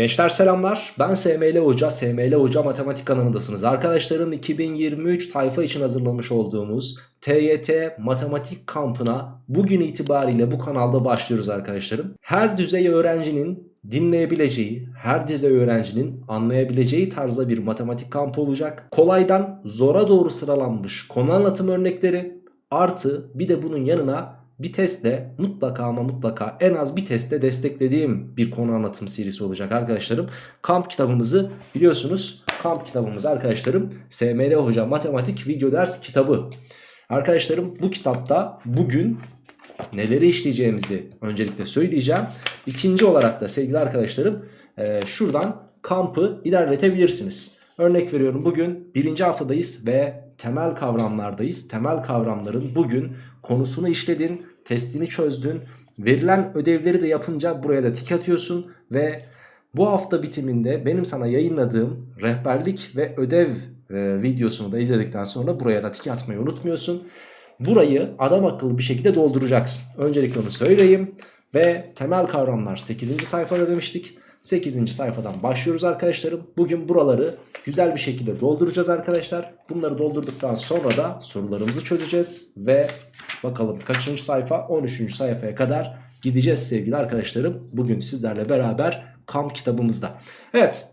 Gençler selamlar. Ben SML Hoca. SML Hoca Matematik kanalındasınız. Arkadaşların 2023 tayfa için hazırlamış olduğumuz TYT Matematik kampına bugün itibariyle bu kanalda başlıyoruz arkadaşlarım. Her düzey öğrencinin dinleyebileceği, her düzey öğrencinin anlayabileceği tarzda bir matematik kampı olacak. Kolaydan zora doğru sıralanmış konu anlatım örnekleri artı bir de bunun yanına bir testte mutlaka ama mutlaka en az bir testte desteklediğim bir konu anlatım serisi olacak arkadaşlarım. Kamp kitabımızı biliyorsunuz. Kamp kitabımız arkadaşlarım SML Hoca Matematik Video Ders Kitabı. Arkadaşlarım bu kitapta bugün neleri işleyeceğimizi öncelikle söyleyeceğim. İkinci olarak da sevgili arkadaşlarım e, şuradan kampı ilerletebilirsiniz. Örnek veriyorum bugün birinci haftadayız ve temel kavramlardayız. Temel kavramların bugün konusunu işledin, testini çözdün. Verilen ödevleri de yapınca buraya da tik atıyorsun ve bu hafta bitiminde benim sana yayınladığım rehberlik ve ödev e, videosunu da izledikten sonra buraya da tik atmayı unutmuyorsun. Burayı adam akıllı bir şekilde dolduracaksın. Öncelikle onu söyleyeyim. Ve temel kavramlar 8. sayfada demiştik. 8. sayfadan başlıyoruz arkadaşlarım. Bugün buraları güzel bir şekilde dolduracağız arkadaşlar. Bunları doldurduktan sonra da sorularımızı çözeceğiz. Ve bakalım kaçıncı sayfa? 13. sayfaya kadar gideceğiz sevgili arkadaşlarım. Bugün sizlerle beraber kamp kitabımızda. Evet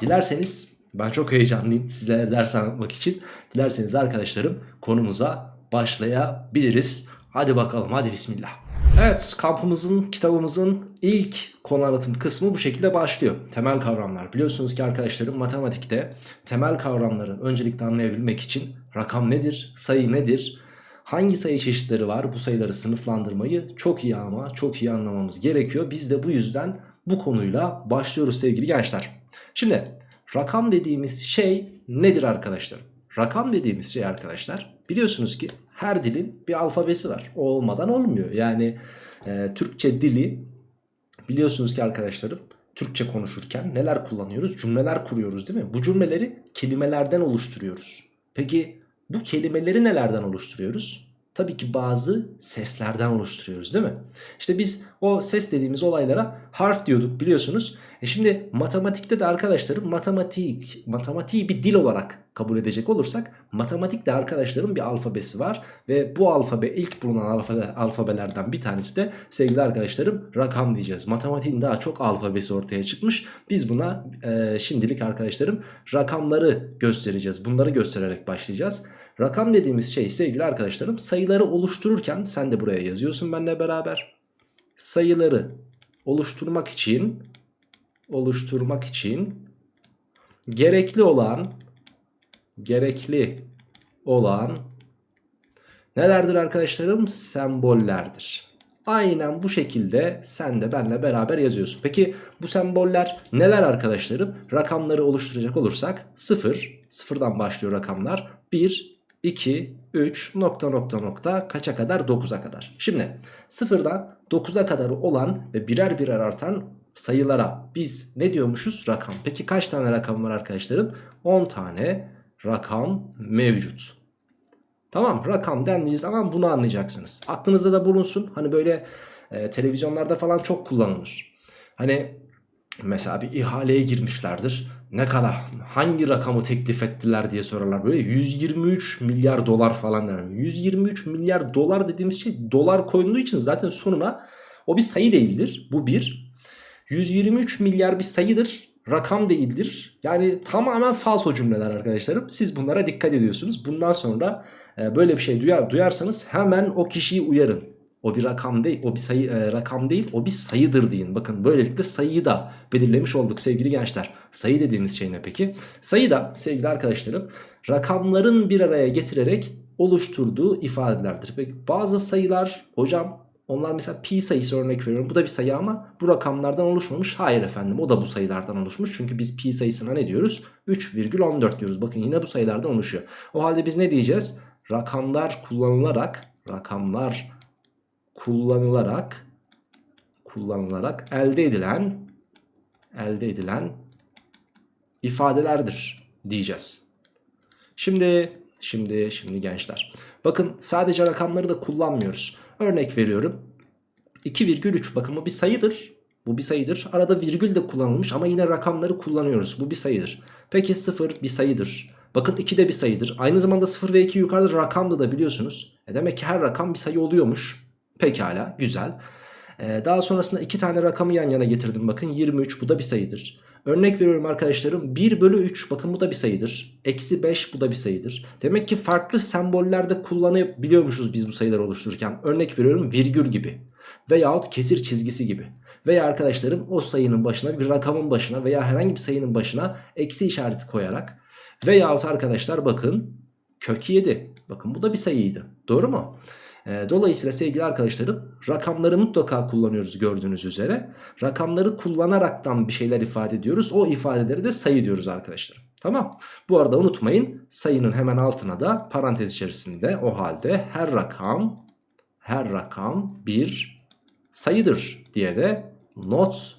dilerseniz ben çok heyecanlıyım sizlere ders anlatmak için. Dilerseniz arkadaşlarım konumuza başlayabiliriz. Hadi bakalım hadi bismillah. Evet kampımızın kitabımızın ilk konu anlatım kısmı bu şekilde başlıyor. Temel kavramlar. Biliyorsunuz ki arkadaşlarım matematikte temel kavramları öncelikle anlayabilmek için rakam nedir, sayı nedir, hangi sayı çeşitleri var bu sayıları sınıflandırmayı çok iyi ama çok iyi anlamamız gerekiyor. Biz de bu yüzden bu konuyla başlıyoruz sevgili gençler. Şimdi rakam dediğimiz şey nedir arkadaşlar? Rakam dediğimiz şey arkadaşlar biliyorsunuz ki her dilin bir alfabesi var. O olmadan olmuyor. Yani e, Türkçe dili biliyorsunuz ki arkadaşlarım Türkçe konuşurken neler kullanıyoruz? Cümleler kuruyoruz değil mi? Bu cümleleri kelimelerden oluşturuyoruz. Peki bu kelimeleri nelerden oluşturuyoruz? Tabii ki bazı seslerden oluşturuyoruz değil mi? İşte biz o ses dediğimiz olaylara harf diyorduk biliyorsunuz. E şimdi matematikte de arkadaşlarım matematik, matematiği bir dil olarak kabul edecek olursak matematikte arkadaşlarım bir alfabesi var. Ve bu alfabe ilk bulunan alfabe, alfabelerden bir tanesi de sevgili arkadaşlarım rakam diyeceğiz. Matematiğin daha çok alfabesi ortaya çıkmış. Biz buna e, şimdilik arkadaşlarım rakamları göstereceğiz. Bunları göstererek başlayacağız. Rakam dediğimiz şey sevgili arkadaşlarım sayıları oluştururken sen de buraya yazıyorsun benimle beraber. Sayıları oluşturmak için oluşturmak için gerekli olan gerekli olan nelerdir arkadaşlarım? Sembollerdir. Aynen bu şekilde sen de benle beraber yazıyorsun. Peki bu semboller neler arkadaşlarım? Rakamları oluşturacak olursak 0, sıfırdan başlıyor rakamlar. 1, 2, 3 nokta nokta nokta kaça kadar? 9'a kadar. Şimdi sıfırdan 9'a kadar olan ve birer birer artan sayılara biz ne diyormuşuz? Rakam. Peki kaç tane rakam var arkadaşlarım? 10 tane rakam mevcut. Tamam rakam dendiği zaman bunu anlayacaksınız. Aklınızda da bulunsun. Hani böyle e, televizyonlarda falan çok kullanılır. Hani mesela bir ihaleye girmişlerdir. Ne kadar hangi rakamı teklif ettiler diye sorarlar. Böyle 123 milyar dolar falan der. 123 milyar dolar dediğimiz şey dolar koyulduğu için zaten sonuna o bir sayı değildir. Bu bir. 123 milyar bir sayıdır rakam değildir. Yani tamamen falso cümleler arkadaşlarım. Siz bunlara dikkat ediyorsunuz. Bundan sonra e, böyle bir şey duyar, duyarsanız hemen o kişiyi uyarın. O bir rakam değil, o bir sayı e, rakam değil, o bir sayıdır deyin. Bakın böylelikle sayıyı da belirlemiş olduk sevgili gençler. Sayı dediğimiz şey ne peki? Sayı da sevgili arkadaşlarım rakamların bir araya getirerek oluşturduğu ifadelerdir. Peki bazı sayılar hocam onlar mesela pi sayısı örnek veriyorum. Bu da bir sayı ama bu rakamlardan oluşmamış. Hayır efendim o da bu sayılardan oluşmuş. Çünkü biz pi sayısına ne diyoruz? 3,14 diyoruz. Bakın yine bu sayılardan oluşuyor. O halde biz ne diyeceğiz? Rakamlar kullanılarak rakamlar kullanılarak kullanılarak elde edilen elde edilen ifadelerdir diyeceğiz. Şimdi şimdi şimdi gençler. Bakın sadece rakamları da kullanmıyoruz. Örnek veriyorum. 2,3 bakın bu bir sayıdır. Bu bir sayıdır. Arada virgül de kullanılmış ama yine rakamları kullanıyoruz. Bu bir sayıdır. Peki 0 bir sayıdır. Bakın 2 de bir sayıdır. Aynı zamanda 0 ve 2 yukarıda rakamdı da biliyorsunuz. E demek ki her rakam bir sayı oluyormuş. Pekala güzel. Ee, daha sonrasında iki tane rakamı yan yana getirdim. Bakın 23 bu da bir sayıdır. Örnek veriyorum arkadaşlarım 1 bölü 3 bakın bu da bir sayıdır. Eksi 5 bu da bir sayıdır. Demek ki farklı sembollerde kullanabiliyormuşuz biz bu sayıları oluştururken. Örnek veriyorum virgül gibi veyahut kesir çizgisi gibi. Veya arkadaşlarım o sayının başına bir rakamın başına veya herhangi bir sayının başına eksi işareti koyarak veyahut arkadaşlar bakın kök 7. Bakın bu da bir sayıydı. Doğru mu? E, dolayısıyla sevgili arkadaşlarım rakamları mutlaka kullanıyoruz gördüğünüz üzere. Rakamları kullanaraktan bir şeyler ifade ediyoruz. O ifadeleri de sayı diyoruz arkadaşlar. Tamam. Bu arada unutmayın sayının hemen altına da parantez içerisinde o halde her rakam her rakam bir sayıdır diye de not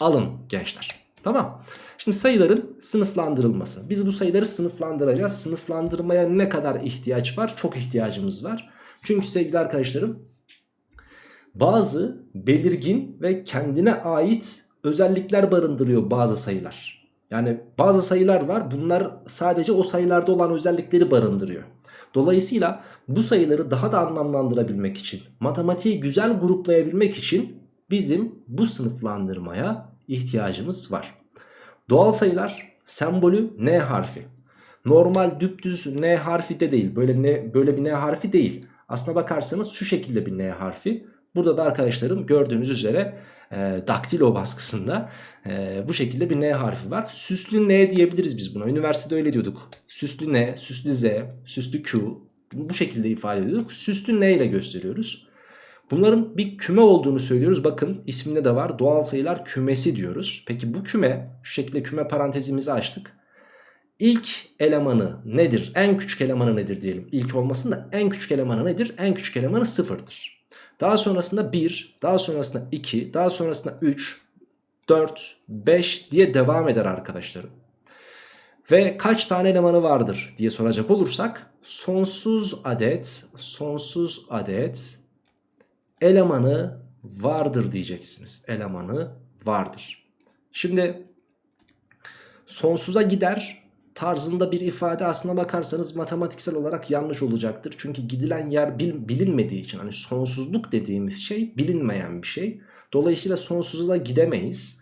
alın gençler. Tamam. Şimdi sayıların sınıflandırılması. Biz bu sayıları sınıflandıracağız. Sınıflandırmaya ne kadar ihtiyaç var? Çok ihtiyacımız var. Çünkü sevgili arkadaşlarım bazı belirgin ve kendine ait özellikler barındırıyor bazı sayılar. Yani bazı sayılar var bunlar sadece o sayılarda olan özellikleri barındırıyor. Dolayısıyla bu sayıları daha da anlamlandırabilmek için, matematiği güzel gruplayabilmek için bizim bu sınıflandırmaya ihtiyacımız var. Doğal sayılar sembolü N harfi. Normal düptüz N harfi de değil. Böyle ne böyle bir N harfi değil. Aslına bakarsanız şu şekilde bir N harfi. Burada da arkadaşlarım gördüğünüz üzere e, daktilo baskısında e, bu şekilde bir N harfi var. Süslü N diyebiliriz biz buna. Üniversitede öyle diyorduk. Süslü N, süslü Z, süslü Q bu şekilde ifade ediyorduk. Süslü N ile gösteriyoruz. Bunların bir küme olduğunu söylüyoruz. Bakın isminde de var. Doğal sayılar kümesi diyoruz. Peki bu küme şu şekilde küme parantezimizi açtık. İlk elemanı nedir? En küçük elemanı nedir diyelim. İlk olmasın da en küçük elemanı nedir? En küçük elemanı sıfırdır. Daha sonrasında 1, daha sonrasında 2, daha sonrasında 3, 4, 5 diye devam eder arkadaşlarım. Ve kaç tane elemanı vardır diye soracak olursak sonsuz adet, sonsuz adet elemanı vardır diyeceksiniz. Elemanı vardır. Şimdi sonsuza gider tarzında bir ifade aslına bakarsanız matematiksel olarak yanlış olacaktır. Çünkü gidilen yer bil, bilinmediği için hani sonsuzluk dediğimiz şey bilinmeyen bir şey. Dolayısıyla sonsuza gidemeyiz.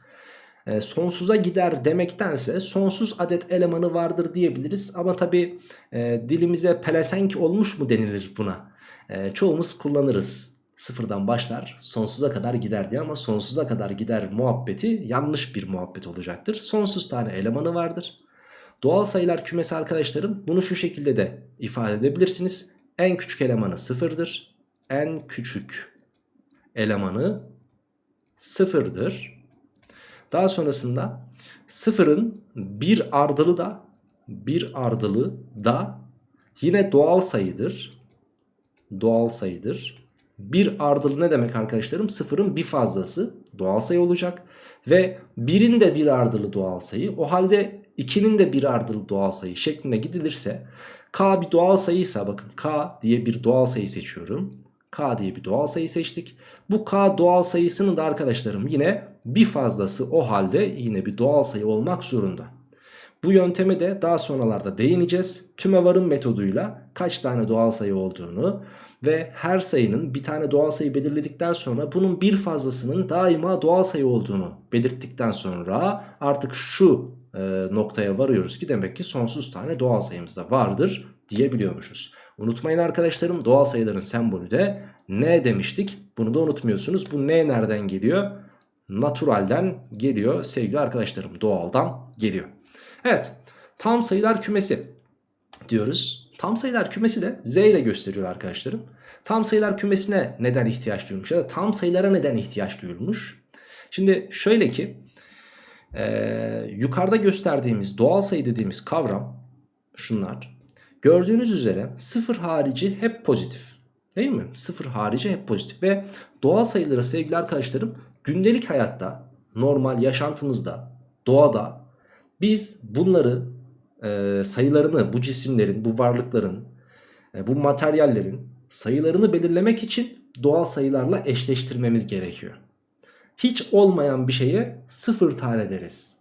E, sonsuza gider demektense sonsuz adet elemanı vardır diyebiliriz. Ama tabi e, dilimize pelesenk olmuş mu denilir buna? E, çoğumuz kullanırız sıfırdan başlar sonsuza kadar gider diye ama sonsuza kadar gider muhabbeti yanlış bir muhabbet olacaktır. Sonsuz tane elemanı vardır. Doğal sayılar kümesi arkadaşlarım bunu şu şekilde de ifade edebilirsiniz. En küçük elemanı sıfırdır. En küçük elemanı sıfırdır. Daha sonrasında sıfırın bir ardılı da bir ardılı da yine doğal sayıdır. Doğal sayıdır. Bir ardılı ne demek arkadaşlarım? Sıfırın bir fazlası doğal sayı olacak. Ve birin de bir ardılı doğal sayı. O halde 2'nin de bir ardılı doğal sayı şeklinde gidilirse k bir doğal sayıysa bakın k diye bir doğal sayı seçiyorum. k diye bir doğal sayı seçtik. Bu k doğal sayısının da arkadaşlarım yine bir fazlası o halde yine bir doğal sayı olmak zorunda. Bu yönteme de daha sonralarda değineceğiz. Tümevarın metoduyla kaç tane doğal sayı olduğunu ve her sayının bir tane doğal sayı belirledikten sonra bunun bir fazlasının daima doğal sayı olduğunu belirttikten sonra artık şu e, noktaya varıyoruz ki demek ki sonsuz tane doğal sayımız da vardır diyebiliyormuşuz. Unutmayın arkadaşlarım doğal sayıların sembolü de n demiştik. Bunu da unutmuyorsunuz. Bu n nereden geliyor? Naturalden geliyor sevgili arkadaşlarım. Doğaldan geliyor. Evet tam sayılar kümesi diyoruz. Tam sayılar kümesi de z ile gösteriyor arkadaşlarım. Tam sayılar kümesine neden ihtiyaç duyulmuş ya da tam sayılara neden ihtiyaç duyulmuş? Şimdi şöyle ki e, yukarıda gösterdiğimiz doğal sayı dediğimiz kavram şunlar. Gördüğünüz üzere sıfır harici hep pozitif. Değil mi? Sıfır harici hep pozitif ve doğal sayıları sevgili arkadaşlarım gündelik hayatta normal yaşantımızda doğada biz bunları e, sayılarını bu cisimlerin bu varlıkların e, bu materyallerin sayılarını belirlemek için doğal sayılarla eşleştirmemiz gerekiyor. Hiç olmayan bir şeye sıfır tane deriz.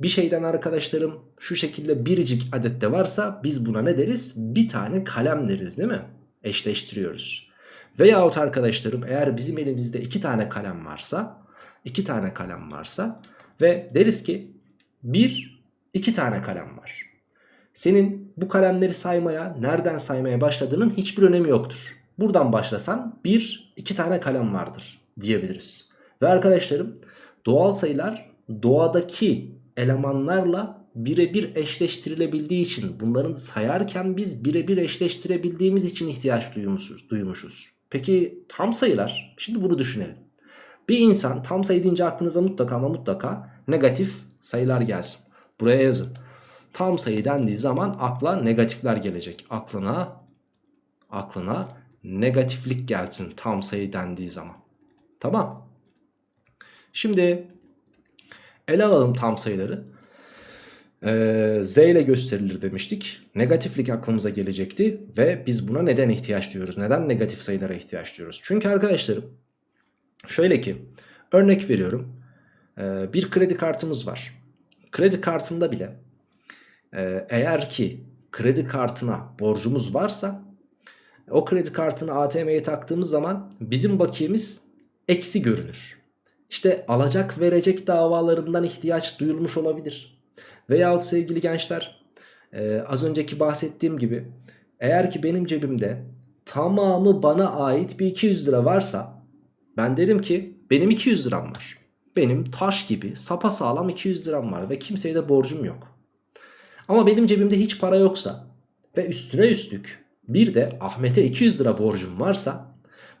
Bir şeyden arkadaşlarım şu şekilde biricik adette varsa biz buna ne deriz? Bir tane kalem deriz değil mi? Eşleştiriyoruz. Veyahut arkadaşlarım eğer bizim elimizde iki tane kalem varsa iki tane kalem varsa ve deriz ki bir iki tane kalem var. Senin bu kalemleri saymaya nereden saymaya başladığının hiçbir önemi yoktur. Buradan başlasan bir iki tane kalem vardır diyebiliriz. Ve arkadaşlarım doğal sayılar doğadaki elemanlarla birebir eşleştirilebildiği için bunların sayarken biz birebir eşleştirebildiğimiz için ihtiyaç duymuşuz. duymuşuz. Peki tam sayılar şimdi bunu düşünelim. Bir insan tam sayı deyince aklınıza mutlaka ama mutlaka negatif sayılar gelsin. Buraya yazın. Tam sayı dendiği zaman akla negatifler gelecek. Aklına aklına negatiflik gelsin tam sayı dendiği zaman. Tamam. Şimdi ele alalım tam sayıları. Ee, Z ile gösterilir demiştik. Negatiflik aklımıza gelecekti ve biz buna neden ihtiyaç duyuyoruz? Neden negatif sayılara ihtiyaç duyuyoruz? Çünkü arkadaşlarım şöyle ki örnek veriyorum. Ee, bir kredi kartımız var. Kredi kartında bile e, eğer ki kredi kartına borcumuz varsa o kredi kartını ATM'ye taktığımız zaman bizim bakiyemiz eksi görünür. İşte alacak verecek davalarından ihtiyaç duyulmuş olabilir. Veyahut sevgili gençler e, az önceki bahsettiğim gibi eğer ki benim cebimde tamamı bana ait bir 200 lira varsa ben derim ki benim 200 liram var. Benim taş gibi sapasağlam 200 liram var ve kimseye de borcum yok. Ama benim cebimde hiç para yoksa ve üstüne üstlük bir de Ahmet'e 200 lira borcum varsa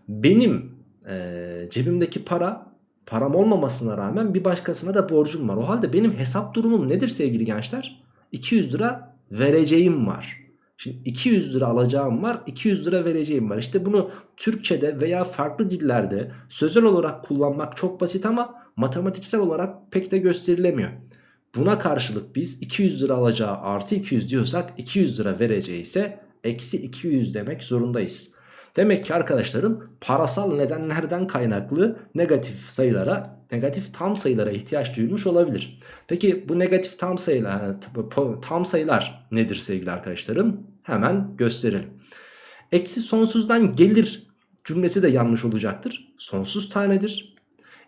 benim e, cebimdeki para param olmamasına rağmen bir başkasına da borcum var. O halde benim hesap durumum nedir sevgili gençler? 200 lira vereceğim var. Şimdi 200 lira alacağım var 200 lira vereceğim var. İşte bunu Türkçe'de veya farklı dillerde sözel olarak kullanmak çok basit ama matematiksel olarak pek de gösterilemiyor. Buna karşılık biz 200 lira alacağı artı 200 diyorsak 200 lira vereceği ise eksi 200 demek zorundayız. Demek ki arkadaşlarım parasal nedenlerden kaynaklı negatif sayılara, negatif tam sayılara ihtiyaç duyulmuş olabilir. Peki bu negatif tam sayılar, tam sayılar nedir sevgili arkadaşlarım? Hemen gösterelim. Eksi sonsuzdan gelir cümlesi de yanlış olacaktır. Sonsuz tanedir.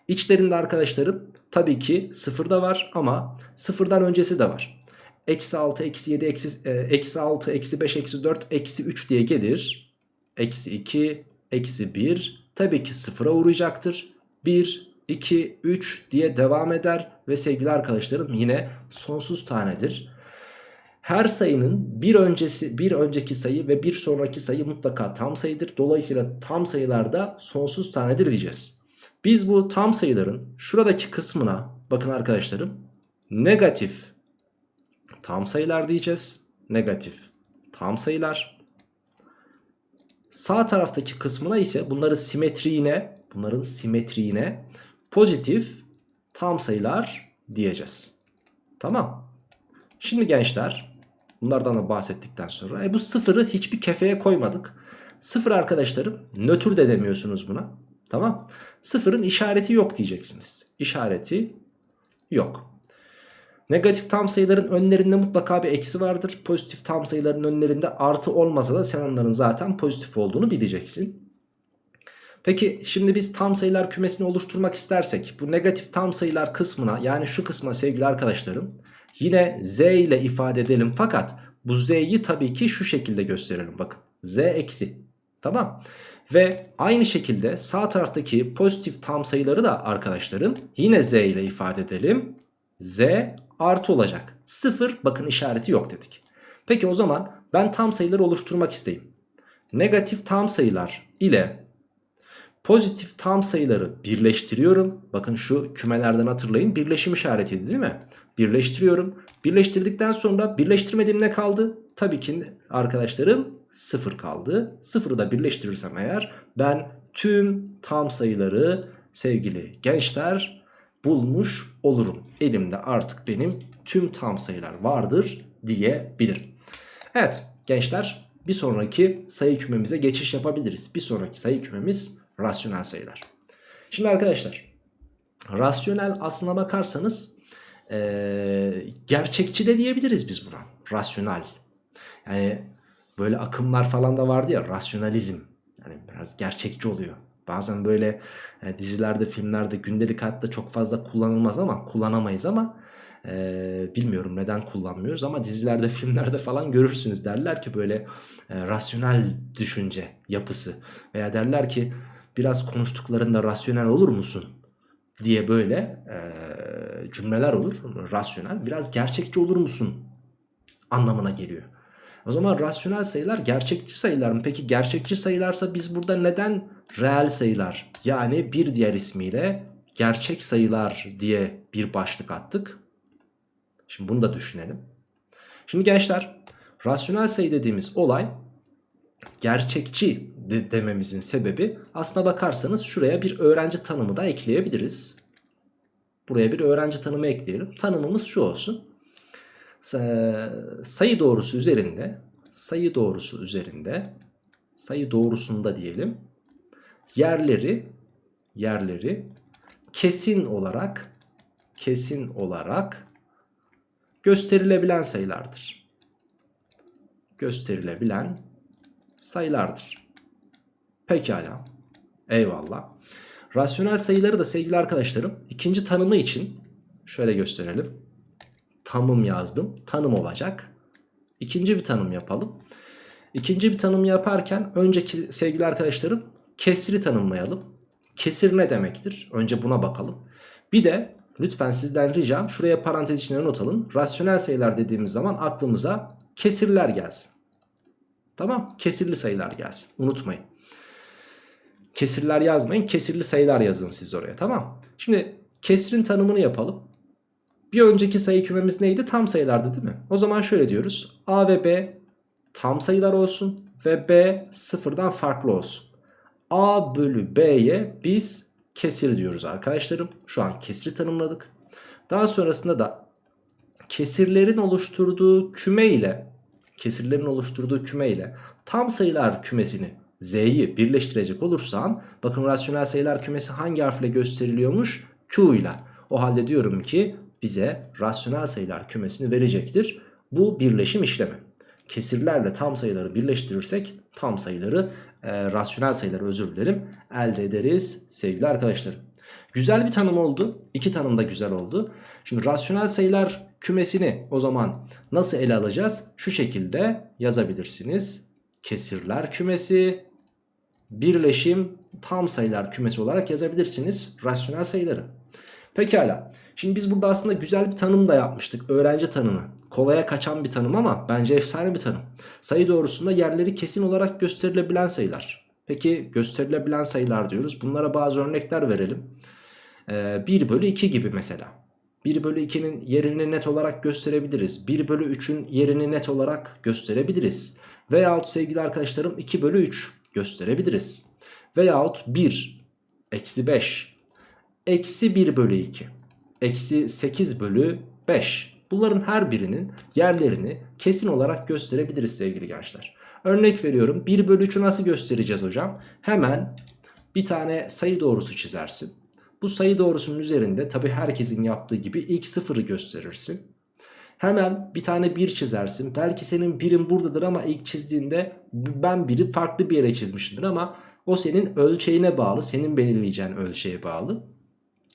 İçlerinde arkadaşlarım tabii ki sıfır da var ama sıfırdan öncesi de var. Eksi 6, eksi 7, eksi, e, eksi 6, eksi 5, eksi 4, eksi 3 diye gelir eksi 2, eksi 1 tabii ki sıfıra uğrayacaktır. 1, 2, 3 diye devam eder ve sevgili arkadaşlarım yine sonsuz tanedir. Her sayının bir öncesi bir önceki sayı ve bir sonraki sayı mutlaka tam sayıdır. Dolayısıyla tam sayılarda sonsuz tanedir diyeceğiz. Biz bu tam sayıların şuradaki kısmına bakın arkadaşlarım negatif tam sayılar diyeceğiz. Negatif tam sayılar. Sağ taraftaki kısmına ise bunları simetriğine, bunların simetriğine pozitif tam sayılar diyeceğiz. Tamam. Şimdi gençler bunlardan da bahsettikten sonra e bu sıfırı hiçbir kefeye koymadık. Sıfır arkadaşlarım nötr de demiyorsunuz buna. Tamam. Sıfırın işareti yok diyeceksiniz. İşareti yok. Negatif tam sayıların önlerinde mutlaka bir eksi vardır. Pozitif tam sayıların önlerinde artı olmasa da sen onların zaten pozitif olduğunu bileceksin. Peki şimdi biz tam sayılar kümesini oluşturmak istersek bu negatif tam sayılar kısmına yani şu kısma sevgili arkadaşlarım yine z ile ifade edelim fakat bu z'yi tabii ki şu şekilde gösterelim bakın z eksi tamam ve aynı şekilde sağ taraftaki pozitif tam sayıları da arkadaşlarım yine z ile ifade edelim z artı olacak. 0 bakın işareti yok dedik. Peki o zaman ben tam sayıları oluşturmak isteyeyim. Negatif tam sayılar ile pozitif tam sayıları birleştiriyorum. Bakın şu kümelerden hatırlayın birleşim işaretiydi değil mi? Birleştiriyorum. Birleştirdikten sonra birleştirmediğim ne kaldı? Tabii ki arkadaşlarım 0 kaldı. 0'ı da birleştirirsem eğer ben tüm tam sayıları sevgili gençler bulmuş olurum. Elimde artık benim tüm tam sayılar vardır diyebilirim. Evet gençler bir sonraki sayı kümemize geçiş yapabiliriz. Bir sonraki sayı kümemiz rasyonel sayılar. Şimdi arkadaşlar Rasyonel aslına bakarsanız ee, gerçekçi de diyebiliriz biz buna. Rasyonel. Yani böyle akımlar falan da vardı ya rasyonalizm. Yani biraz gerçekçi oluyor. Bazen böyle e, dizilerde, filmlerde, gündelik hayatta çok fazla kullanılmaz ama kullanamayız ama e, bilmiyorum neden kullanmıyoruz ama dizilerde, filmlerde falan görürsünüz. Derler ki böyle e, rasyonel düşünce yapısı veya derler ki biraz konuştuklarında rasyonel olur musun? diye böyle e, cümleler olur. Rasyonel. Biraz gerçekçi olur musun? Anlamına geliyor. O zaman rasyonel sayılar gerçekçi sayılar mı? Peki gerçekçi sayılarsa biz burada neden reel sayılar yani bir diğer ismiyle gerçek sayılar diye bir başlık attık? Şimdi bunu da düşünelim. Şimdi gençler rasyonel sayı dediğimiz olay gerçekçi de dememizin sebebi aslına bakarsanız şuraya bir öğrenci tanımı da ekleyebiliriz. Buraya bir öğrenci tanımı ekleyelim. Tanımımız şu olsun. Sayı doğrusu üzerinde sayı doğrusu üzerinde sayı doğrusunda diyelim yerleri yerleri kesin olarak kesin olarak gösterilebilen sayılardır. Gösterilebilen sayılardır. Pekala. Eyvallah. Rasyonel sayıları da sevgili arkadaşlarım ikinci tanımı için şöyle gösterelim. Tanım yazdım. Tanım olacak. İkinci bir tanım yapalım. İkinci bir tanım yaparken önceki sevgili arkadaşlarım kesri tanımlayalım. Kesir ne demektir? Önce buna bakalım. Bir de lütfen sizden ricam şuraya parantez içine not alın. Rasyonel sayılar dediğimiz zaman aklımıza kesirler gelsin. Tamam kesirli sayılar gelsin unutmayın. Kesirler yazmayın kesirli sayılar yazın siz oraya tamam. Şimdi kesrin tanımını yapalım. Bir önceki sayı kümemiz neydi? Tam sayılardı değil mi? O zaman şöyle diyoruz. A ve B tam sayılar olsun ve B sıfırdan farklı olsun. A bölü B'ye biz kesir diyoruz arkadaşlarım. Şu an kesri tanımladık. Daha sonrasında da kesirlerin oluşturduğu küme ile kesirlerin oluşturduğu küme ile tam sayılar kümesini Z'yi birleştirecek olursam bakın rasyonel sayılar kümesi hangi harfle gösteriliyormuş? Q ile. O halde diyorum ki bize rasyonel sayılar kümesini verecektir. Bu birleşim işlemi. Kesirlerle tam sayıları birleştirirsek tam sayıları e, rasyonel sayıları özür dilerim elde ederiz sevgili arkadaşlar. Güzel bir tanım oldu. İki tanım da güzel oldu. Şimdi rasyonel sayılar kümesini o zaman nasıl ele alacağız? Şu şekilde yazabilirsiniz. Kesirler kümesi birleşim tam sayılar kümesi olarak yazabilirsiniz rasyonel sayıları. Pekala. Şimdi biz burada aslında güzel bir tanım da yapmıştık. Öğrenci tanımı. Kolaya kaçan bir tanım ama bence efsane bir tanım. Sayı doğrusunda yerleri kesin olarak gösterilebilen sayılar. Peki gösterilebilen sayılar diyoruz. Bunlara bazı örnekler verelim. Ee, 1 bölü 2 gibi mesela. 1 bölü 2'nin yerini net olarak gösterebiliriz. 1 bölü 3'ün yerini net olarak gösterebiliriz. Veyahut sevgili arkadaşlarım 2 bölü 3 gösterebiliriz. Veyahut 1, eksi 5, eksi 1 bölü 2, eksi 8 bölü 5. Bunların her birinin yerlerini kesin olarak gösterebiliriz sevgili gençler. Örnek veriyorum 1 bölü 3'ü nasıl göstereceğiz hocam? Hemen bir tane sayı doğrusu çizersin. Bu sayı doğrusunun üzerinde tabi herkesin yaptığı gibi ilk sıfırı gösterirsin. Hemen bir tane 1 çizersin. Belki senin birin buradadır ama ilk çizdiğinde ben biri farklı bir yere çizmişimdir ama o senin ölçeğine bağlı. Senin belirleyeceğin ölçeğe bağlı.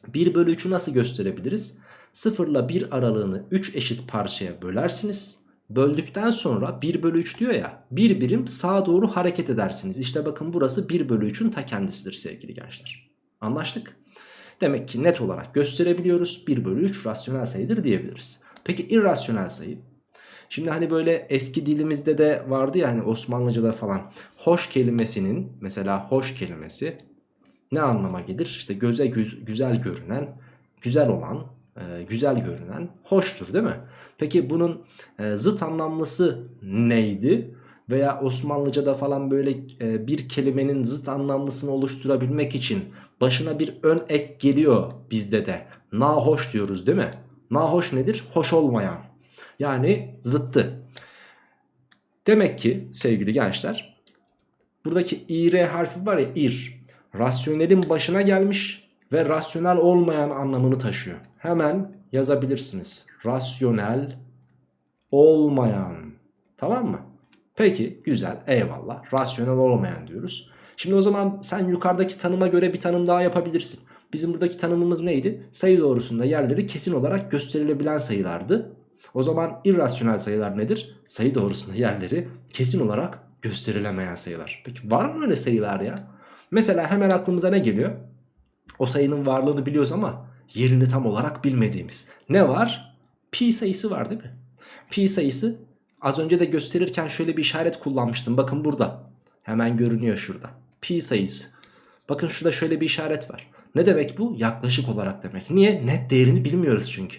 1 bölü 3'ü nasıl gösterebiliriz? 0 ile 1 aralığını 3 eşit parçaya bölersiniz. Böldükten sonra 1 bölü 3 diyor ya bir birim sağa doğru hareket edersiniz. İşte bakın burası 1 bölü 3'ün ta kendisidir sevgili gençler. Anlaştık. Demek ki net olarak gösterebiliyoruz. 1 bölü 3 rasyonel sayıdır diyebiliriz. Peki irrasyonel sayı? Şimdi hani böyle eski dilimizde de vardı ya hani Osmanlıca'da falan hoş kelimesinin mesela hoş kelimesi ne anlama gelir? İşte göze güz güzel görünen, güzel olan, e, güzel görünen hoştur değil mi? Peki bunun e, zıt anlamlısı neydi? Veya Osmanlıca'da falan böyle e, bir kelimenin zıt anlamlısını oluşturabilmek için başına bir ön ek geliyor bizde de. Nahoş diyoruz değil mi? Nahoş nedir? Hoş olmayan. Yani zıttı. Demek ki sevgili gençler buradaki ir harfi var ya ir rasyonelin başına gelmiş ve rasyonel olmayan anlamını taşıyor. Hemen yazabilirsiniz. Rasyonel olmayan. Tamam mı? Peki güzel eyvallah. Rasyonel olmayan diyoruz. Şimdi o zaman sen yukarıdaki tanıma göre bir tanım daha yapabilirsin. Bizim buradaki tanımımız neydi? Sayı doğrusunda yerleri kesin olarak gösterilebilen sayılardı. O zaman irrasyonel sayılar nedir? Sayı doğrusunda yerleri kesin olarak gösterilemeyen sayılar. Peki var mı öyle sayılar ya? Mesela hemen aklımıza ne geliyor? O sayının varlığını biliyoruz ama yerini tam olarak bilmediğimiz. Ne var? Pi sayısı var değil mi? Pi sayısı az önce de gösterirken şöyle bir işaret kullanmıştım. Bakın burada. Hemen görünüyor şurada. Pi sayısı. Bakın şurada şöyle bir işaret var. Ne demek bu? Yaklaşık olarak demek. Niye? Net değerini bilmiyoruz çünkü.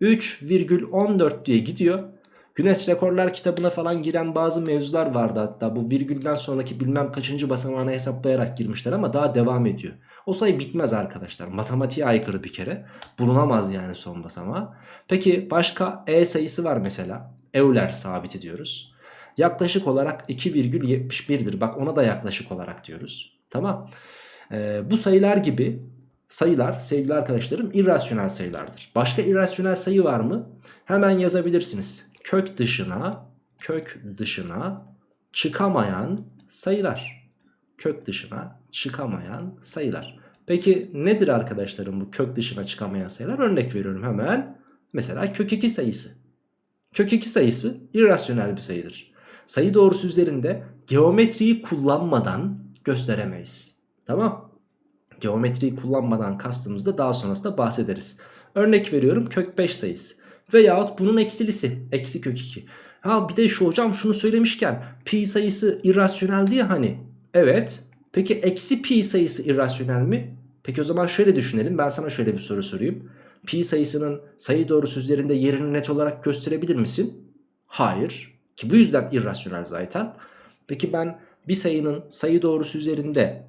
3,14 diye gidiyor. Güneş Rekorlar kitabına falan giren bazı mevzular vardı hatta. Bu virgülden sonraki bilmem kaçıncı basamağını hesaplayarak girmişler ama daha devam ediyor. O sayı bitmez arkadaşlar. Matematiğe aykırı bir kere. Bulunamaz yani son basamağı. Peki başka E sayısı var mesela. Euler sabiti diyoruz. Yaklaşık olarak 2,71'dir. Bak ona da yaklaşık olarak diyoruz. Tamam. Ee, bu sayılar gibi sayılar sevgili arkadaşlarım irrasyonel sayılardır. Başka irrasyonel sayı var mı? Hemen yazabilirsiniz. Kök dışına kök dışına çıkamayan sayılar. Kök dışına çıkamayan sayılar. Peki nedir arkadaşlarım bu kök dışına çıkamayan sayılar? Örnek veriyorum hemen. Mesela kök 2 sayısı. Kök 2 sayısı irrasyonel bir sayıdır. Sayı doğrusu üzerinde geometriyi kullanmadan gösteremeyiz. Tamam. Geometriyi kullanmadan kastımızda daha sonrasında bahsederiz. Örnek veriyorum kök 5 sayısı. Veyahut bunun eksilisi. Eksi kök 2. Ha bir de şu hocam şunu söylemişken pi sayısı irrasyonel diye hani. Evet. Peki eksi pi sayısı irrasyonel mi? Peki o zaman şöyle düşünelim. Ben sana şöyle bir soru sorayım. Pi sayısının sayı doğrusu üzerinde yerini net olarak gösterebilir misin? Hayır. Ki bu yüzden irrasyonel zaten. Peki ben bir sayının sayı doğrusu üzerinde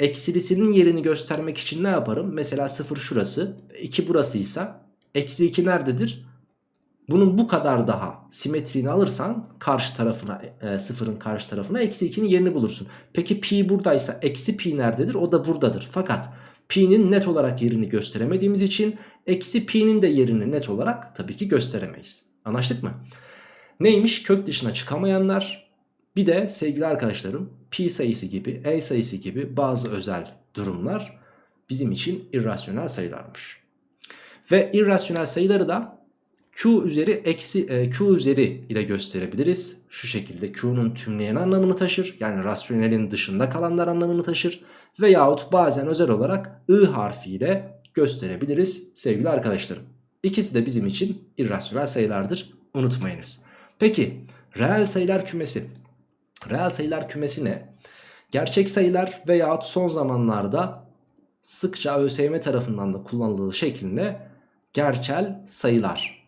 eksilisinin yerini göstermek için ne yaparım? Mesela 0 şurası, 2 burasıysa eksi 2 nerededir? Bunun bu kadar daha simetriğini alırsan karşı tarafına e, sıfırın karşı tarafına eksi 2'nin yerini bulursun. Peki pi buradaysa eksi pi nerededir? O da buradadır. Fakat pi'nin net olarak yerini gösteremediğimiz için eksi pi'nin de yerini net olarak tabii ki gösteremeyiz. Anlaştık mı? Neymiş? Kök dışına çıkamayanlar bir de sevgili arkadaşlarım pi sayısı gibi e sayısı gibi bazı özel durumlar bizim için irrasyonel sayılarmış. Ve irrasyonel sayıları da Q üzeri eksi e, Q üzeri ile gösterebiliriz. Şu şekilde Q'nun tümleyen anlamını taşır. Yani rasyonelin dışında kalanlar anlamını taşır. Veyahut bazen özel olarak I harfiyle gösterebiliriz sevgili arkadaşlarım. İkisi de bizim için irrasyonel sayılardır. Unutmayınız. Peki reel sayılar kümesi. Reel sayılar kümesi ne? Gerçek sayılar veyahut son zamanlarda sıkça ÖSYM tarafından da kullanıldığı şeklinde gerçel sayılar.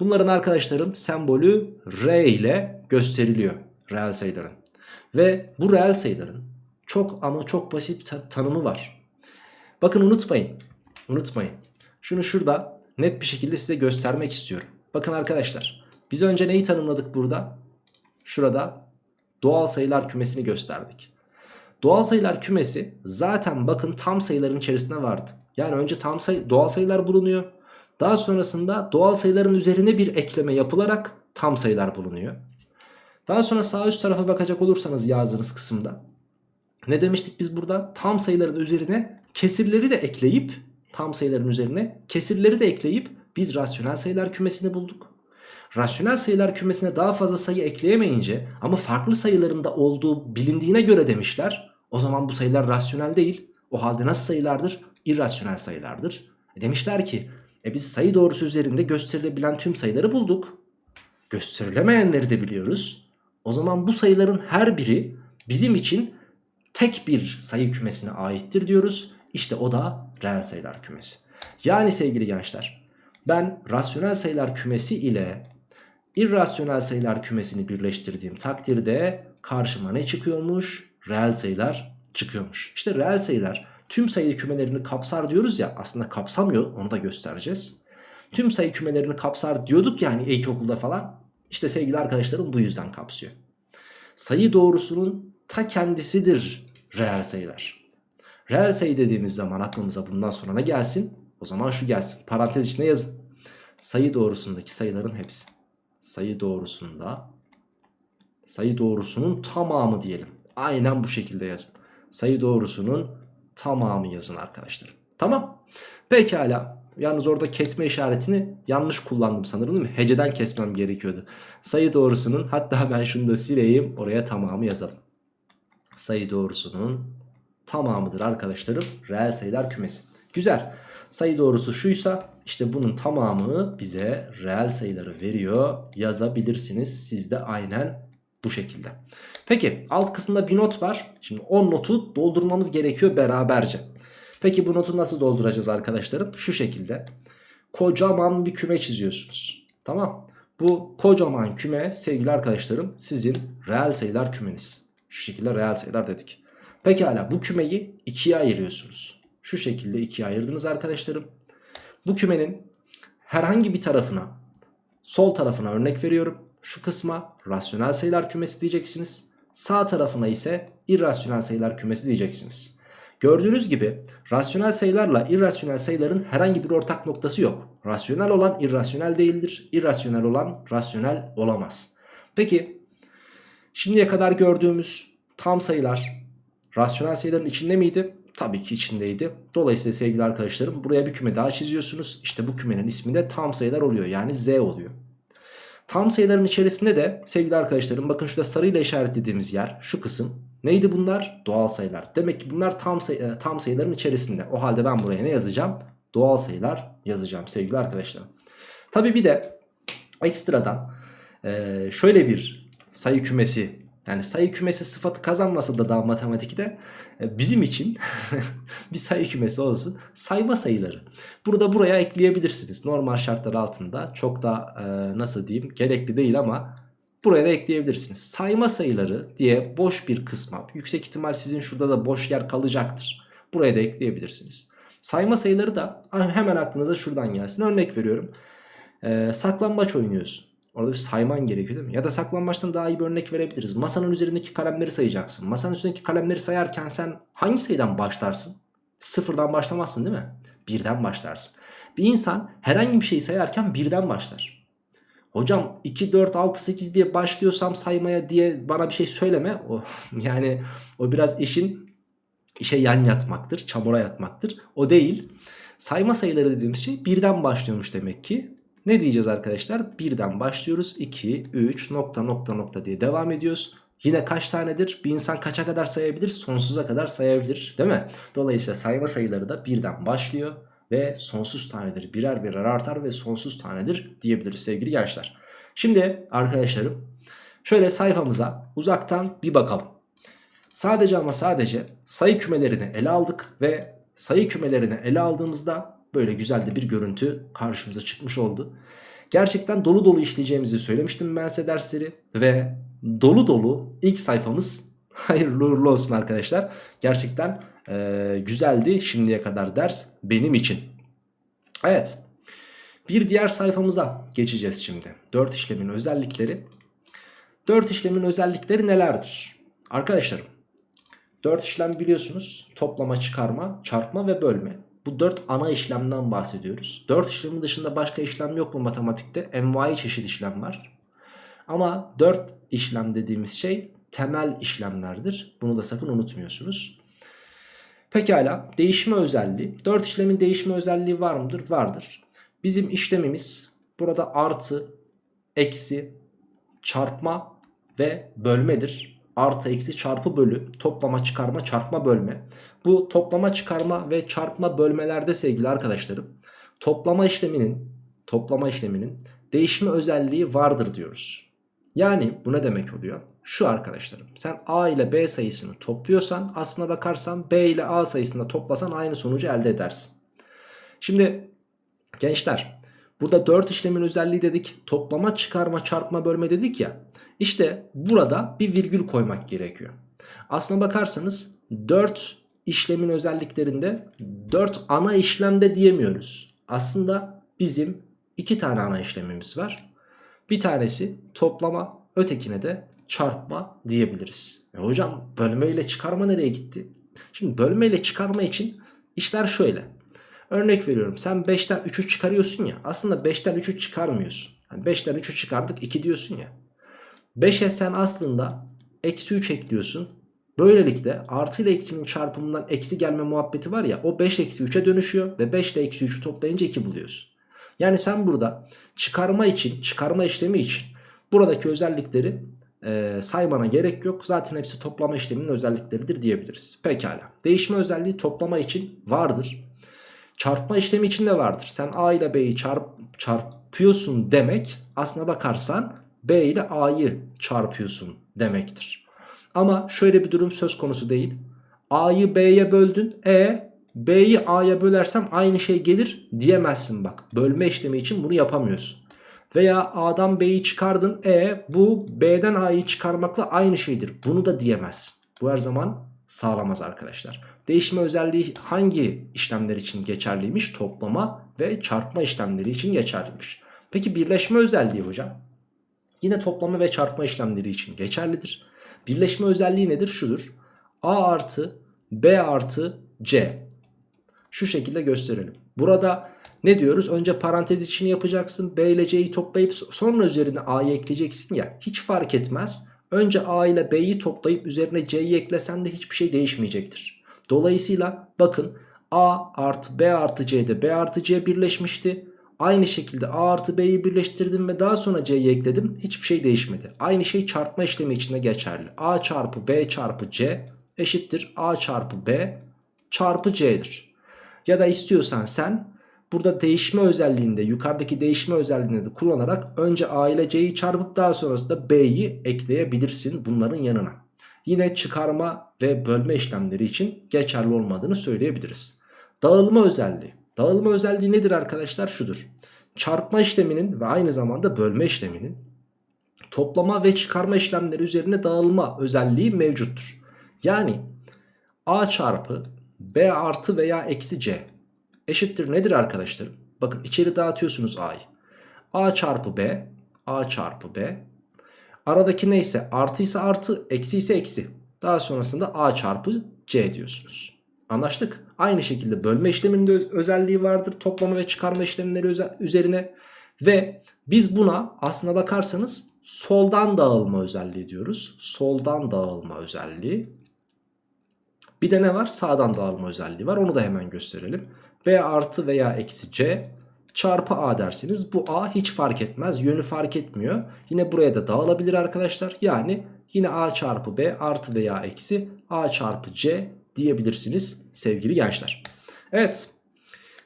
Bunların arkadaşlarım sembolü R ile gösteriliyor reel sayıların. Ve bu reel sayıların çok ama çok basit ta tanımı var. Bakın unutmayın. Unutmayın. Şunu şurada net bir şekilde size göstermek istiyorum. Bakın arkadaşlar. Biz önce neyi tanımladık burada? Şurada doğal sayılar kümesini gösterdik. Doğal sayılar kümesi zaten bakın tam sayıların içerisinde vardı. Yani önce tam sayı doğal sayılar bulunuyor. Daha sonrasında doğal sayıların üzerine bir ekleme yapılarak tam sayılar bulunuyor. Daha sonra sağ üst tarafa bakacak olursanız yazdığınız kısımda ne demiştik biz burada? Tam sayıların üzerine kesirleri de ekleyip tam sayıların üzerine kesirleri de ekleyip biz rasyonel sayılar kümesini bulduk. Rasyonel sayılar kümesine daha fazla sayı ekleyemeyince ama farklı sayılarında olduğu bilindiğine göre demişler. O zaman bu sayılar rasyonel değil. O halde nasıl sayılardır? İrrasyonel sayılardır. E demişler ki e biz sayı doğrusu üzerinde gösterilebilen tüm sayıları bulduk. Gösterilemeyenleri de biliyoruz. O zaman bu sayıların her biri bizim için tek bir sayı kümesine aittir diyoruz. İşte o da reel sayılar kümesi. Yani sevgili gençler ben rasyonel sayılar kümesi ile irrasyonel sayılar kümesini birleştirdiğim takdirde karşıma ne çıkıyormuş? Reel sayılar çıkıyormuş. İşte reel sayılar tüm sayı kümelerini kapsar diyoruz ya aslında kapsamıyor onu da göstereceğiz. Tüm sayı kümelerini kapsar diyorduk yani ilkokulda falan. İşte sevgili arkadaşlarım bu yüzden kapsıyor. Sayı doğrusunun ta kendisidir reel sayılar. Reel sayı dediğimiz zaman aklımıza bundan sonra ne gelsin? O zaman şu gelsin. Parantez içine yazın. Sayı doğrusundaki sayıların hepsi. Sayı doğrusunda sayı doğrusunun tamamı diyelim. Aynen bu şekilde yazın. Sayı doğrusunun tamamı yazın arkadaşlar. Tamam. Pekala. Yalnız orada kesme işaretini yanlış kullandım sanırım değil mi? Heceden kesmem gerekiyordu. Sayı doğrusunun hatta ben şunu da sileyim oraya tamamı yazalım. Sayı doğrusunun tamamıdır arkadaşlarım. Reel sayılar kümesi. Güzel. Sayı doğrusu şuysa işte bunun tamamı bize reel sayıları veriyor. Yazabilirsiniz siz de aynen bu şekilde. Peki alt kısımda bir not var. Şimdi o notu doldurmamız gerekiyor beraberce. Peki bu notu nasıl dolduracağız arkadaşlarım? Şu şekilde. Kocaman bir küme çiziyorsunuz. Tamam. Bu kocaman küme sevgili arkadaşlarım sizin reel sayılar kümeniz. Şu şekilde reel sayılar dedik. Pekala bu kümeyi ikiye ayırıyorsunuz. Şu şekilde ikiye ayırdınız arkadaşlarım. Bu kümenin herhangi bir tarafına sol tarafına örnek veriyorum. Şu kısma rasyonel sayılar kümesi diyeceksiniz. Sağ tarafına ise irrasyonel sayılar kümesi diyeceksiniz. Gördüğünüz gibi rasyonel sayılarla irrasyonel sayıların herhangi bir ortak noktası yok. Rasyonel olan irrasyonel değildir. İrrasyonel olan rasyonel olamaz. Peki şimdiye kadar gördüğümüz tam sayılar rasyonel sayıların içinde miydi? Tabii ki içindeydi. Dolayısıyla sevgili arkadaşlarım buraya bir küme daha çiziyorsunuz. İşte bu kümenin ismi de tam sayılar oluyor. Yani Z oluyor. Tam sayıların içerisinde de sevgili arkadaşlarım bakın şurada sarıyla işaretlediğimiz yer şu kısım neydi bunlar? Doğal sayılar. Demek ki bunlar tam, sayı, e, tam sayıların içerisinde. O halde ben buraya ne yazacağım? Doğal sayılar yazacağım sevgili arkadaşlarım. Tabii bir de ekstradan e, şöyle bir sayı kümesi yani sayı kümesi sıfatı kazanmasa da daha matematikte e, bizim için bir sayı kümesi olsun. Sayma sayıları. Burada buraya ekleyebilirsiniz. Normal şartlar altında çok da e, nasıl diyeyim gerekli değil ama buraya da ekleyebilirsiniz. Sayma sayıları diye boş bir kısma yüksek ihtimal sizin şurada da boş yer kalacaktır. Buraya da ekleyebilirsiniz. Sayma sayıları da hemen aklınıza şuradan gelsin. Örnek veriyorum. E, saklambaç oynuyorsun. Orada bir sayman gerekiyor değil mi? Ya da saklambaçtan daha iyi bir örnek verebiliriz. Masanın üzerindeki kalemleri sayacaksın. Masanın üzerindeki kalemleri sayarken sen hangi sayıdan başlarsın? Sıfırdan başlamazsın değil mi? Birden başlarsın. Bir insan herhangi bir şeyi sayarken birden başlar. Hocam 2, 4, 6, 8 diye başlıyorsam saymaya diye bana bir şey söyleme. O, yani o biraz işin işe yan yatmaktır, çamura yatmaktır. O değil. Sayma sayıları dediğimiz şey birden başlıyormuş demek ki. Ne diyeceğiz arkadaşlar? Birden başlıyoruz. 2, 3 nokta nokta nokta diye devam ediyoruz. Yine kaç tanedir? Bir insan kaça kadar sayabilir? Sonsuza kadar sayabilir değil mi? Dolayısıyla sayma sayıları da birden başlıyor ve sonsuz tanedir. Birer birer artar ve sonsuz tanedir diyebiliriz sevgili gençler. Şimdi arkadaşlarım şöyle sayfamıza uzaktan bir bakalım. Sadece ama sadece sayı kümelerini ele aldık ve sayı kümelerini ele aldığımızda böyle güzel de bir görüntü karşımıza çıkmış oldu. Gerçekten dolu dolu işleyeceğimizi söylemiştim ben size dersleri ve dolu dolu ilk sayfamız hayırlı uğurlu olsun arkadaşlar. Gerçekten e, güzeldi şimdiye kadar ders benim için. Evet bir diğer sayfamıza geçeceğiz şimdi. 4 işlemin özellikleri. 4 işlemin özellikleri nelerdir? Arkadaşlarım 4 işlem biliyorsunuz toplama, çıkarma, çarpma ve bölme. Bu 4 ana işlemden bahsediyoruz. 4 işlemin dışında başka işlem yok mu matematikte? Envai çeşit işlem var. Ama 4 işlem dediğimiz şey temel işlemlerdir. Bunu da sakın unutmuyorsunuz. Pekala değişme özelliği. 4 işlemin değişme özelliği var mıdır? Vardır. Bizim işlemimiz burada artı, eksi, çarpma ve bölmedir. Artı, eksi, çarpı, bölü, toplama, çıkarma, çarpma, bölme. Bu toplama, çıkarma ve çarpma bölmelerde sevgili arkadaşlarım toplama işleminin toplama işleminin değişme özelliği vardır diyoruz. Yani bu ne demek oluyor? Şu arkadaşlarım sen A ile B sayısını topluyorsan aslına bakarsan B ile A sayısını toplasan aynı sonucu elde edersin. Şimdi gençler burada 4 işlemin özelliği dedik toplama çıkarma çarpma bölme dedik ya işte burada bir virgül koymak gerekiyor. Aslına bakarsanız 4 işlemin özelliklerinde 4 ana işlemde diyemiyoruz. Aslında bizim 2 tane ana işlemimiz var. Bir tanesi toplama, ötekine de çarpma diyebiliriz. E hocam bölme ile çıkarma nereye gitti? Şimdi bölme ile çıkarma için işler şöyle. Örnek veriyorum sen 5'ten 3'ü çıkarıyorsun ya aslında 5'ten 3'ü çıkarmıyorsun. Yani 5'ten 3'ü çıkardık 2 diyorsun ya. 5'e sen aslında eksi 3 ekliyorsun. Böylelikle artı ile eksinin çarpımından eksi gelme muhabbeti var ya o 5 eksi 3'e dönüşüyor ve 5 ile eksi 3'ü toplayınca 2 buluyorsun. Yani sen burada çıkarma için çıkarma işlemi için buradaki özellikleri e, saymana gerek yok. Zaten hepsi toplama işleminin özellikleridir diyebiliriz. Pekala. Değişme özelliği toplama için vardır. Çarpma işlemi için de vardır. Sen A ile B'yi çarp, çarpıyorsun demek aslına bakarsan B ile A'yı çarpıyorsun demektir. Ama şöyle bir durum söz konusu değil. A'yı B'ye böldün. E B'yi A'ya bölersem aynı şey gelir diyemezsin bak. Bölme işlemi için bunu yapamıyorsun. Veya A'dan B'yi çıkardın. E bu B'den A'yı çıkarmakla aynı şeydir. Bunu da diyemezsin. Bu her zaman sağlamaz arkadaşlar. Değişme özelliği hangi işlemler için geçerliymiş? Toplama ve çarpma işlemleri için geçerliymiş. Peki birleşme özelliği hocam? Yine toplama ve çarpma işlemleri için geçerlidir. Birleşme özelliği nedir? Şudur. A artı B artı C. Şu şekilde gösterelim. Burada ne diyoruz? Önce parantez içini yapacaksın. B ile C'yi toplayıp sonra üzerine A'yı ekleyeceksin ya. Hiç fark etmez. Önce A ile B'yi toplayıp üzerine C'yi eklesen de hiçbir şey değişmeyecektir. Dolayısıyla bakın A artı B artı C'de B artı C birleşmişti. Aynı şekilde A artı B'yi birleştirdim ve daha sonra C'yi ekledim. Hiçbir şey değişmedi. Aynı şey çarpma işlemi içinde geçerli. A çarpı B çarpı C eşittir A çarpı B çarpı C'dir. Ya da istiyorsan sen burada değişme özelliğinde yukarıdaki değişme özelliğini de kullanarak önce A ile C'yi çarpıp daha sonrasında B'yi ekleyebilirsin bunların yanına. Yine çıkarma ve bölme işlemleri için geçerli olmadığını söyleyebiliriz. Dağılma özelliği. Dağılma özelliği nedir arkadaşlar? Şudur. Çarpma işleminin ve aynı zamanda bölme işleminin toplama ve çıkarma işlemleri üzerine dağılma özelliği mevcuttur. Yani A çarpı B artı veya eksi C eşittir nedir arkadaşlarım? Bakın içeri dağıtıyorsunuz A'yı. A çarpı B, A çarpı B. Aradaki neyse artı ise artı, eksi ise eksi. Daha sonrasında A çarpı C diyorsunuz. Anlaştık. Aynı şekilde bölme işleminin de özelliği vardır. Toplama ve çıkarma işlemleri üzerine. Ve biz buna aslına bakarsanız soldan dağılma özelliği diyoruz. Soldan dağılma özelliği. Bir de ne var? Sağdan dağılma özelliği var. Onu da hemen gösterelim. B artı veya eksi C çarpı A dersiniz. Bu A hiç fark etmez. Yönü fark etmiyor. Yine buraya da dağılabilir arkadaşlar. Yani yine A çarpı B artı veya eksi A çarpı C diyebilirsiniz sevgili gençler. Evet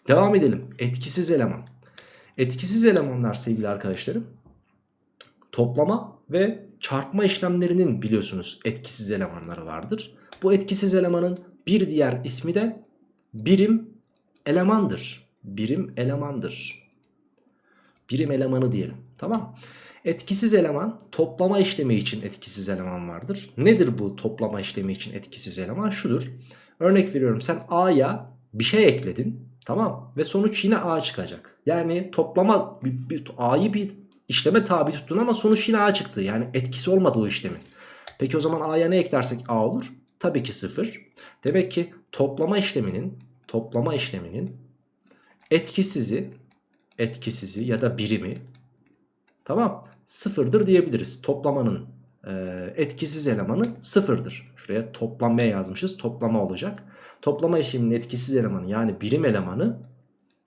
devam edelim. Etkisiz eleman. Etkisiz elemanlar sevgili arkadaşlarım toplama ve çarpma işlemlerinin biliyorsunuz etkisiz elemanları vardır. Bu etkisiz elemanın bir diğer ismi de birim elemandır. Birim elemandır. Birim elemanı diyelim. Tamam. Etkisiz eleman toplama işlemi için etkisiz eleman vardır. Nedir bu toplama işlemi için etkisiz eleman? Şudur. Örnek veriyorum sen A'ya bir şey ekledin. Tamam. Ve sonuç yine A çıkacak. Yani toplama A'yı bir işleme tabi tuttun ama sonuç yine A çıktı. Yani etkisi olmadı o işlemin. Peki o zaman A'ya ne eklersek A olur? Tabii ki 0. Demek ki toplama işleminin toplama işleminin etkisizi etkisizi ya da birimi tamam sıfırdır diyebiliriz. Toplamanın e, etkisiz elemanı sıfırdır. Şuraya toplamaya yazmışız. Toplama olacak. Toplama işleminin etkisiz elemanı yani birim elemanı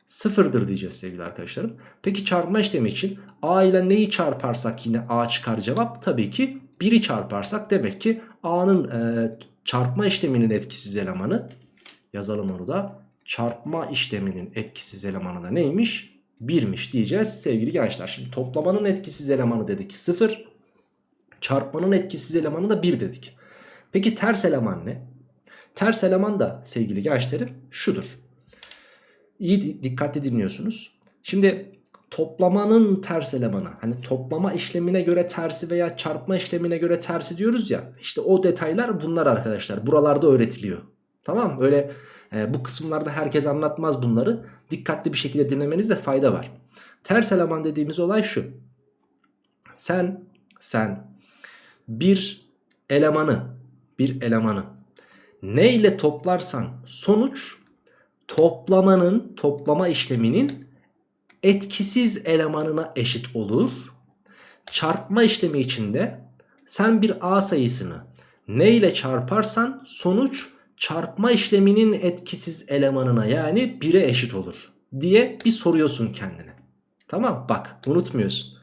sıfırdır diyeceğiz sevgili arkadaşlarım. Peki çarpma işlemi için a ile neyi çarparsak yine a çıkar cevap? Tabii ki 1'i çarparsak demek ki a'nın e, çarpma işleminin etkisiz elemanı yazalım onu da. Çarpma işleminin etkisiz elemanı da neymiş? 1'miş diyeceğiz sevgili gençler. Şimdi toplamanın etkisiz elemanı dedik 0. Çarpmanın etkisiz elemanı da 1 dedik. Peki ters eleman ne? Ters eleman da sevgili gençlerim şudur. İyi dikkatli dinliyorsunuz. Şimdi toplamanın ters elemanı hani toplama işlemine göre tersi veya çarpma işlemine göre tersi diyoruz ya işte o detaylar bunlar arkadaşlar buralarda öğretiliyor tamam öyle e, bu kısımlarda herkes anlatmaz bunları. Dikkatli bir şekilde dinlemenizde fayda var. Ters eleman dediğimiz olay şu. Sen sen bir elemanı bir elemanı ne ile toplarsan sonuç toplamanın toplama işleminin etkisiz elemanına eşit olur. Çarpma işlemi içinde sen bir a sayısını ne ile çarparsan sonuç çarpma işleminin etkisiz elemanına yani 1'e eşit olur diye bir soruyorsun kendine. Tamam bak unutmuyorsun.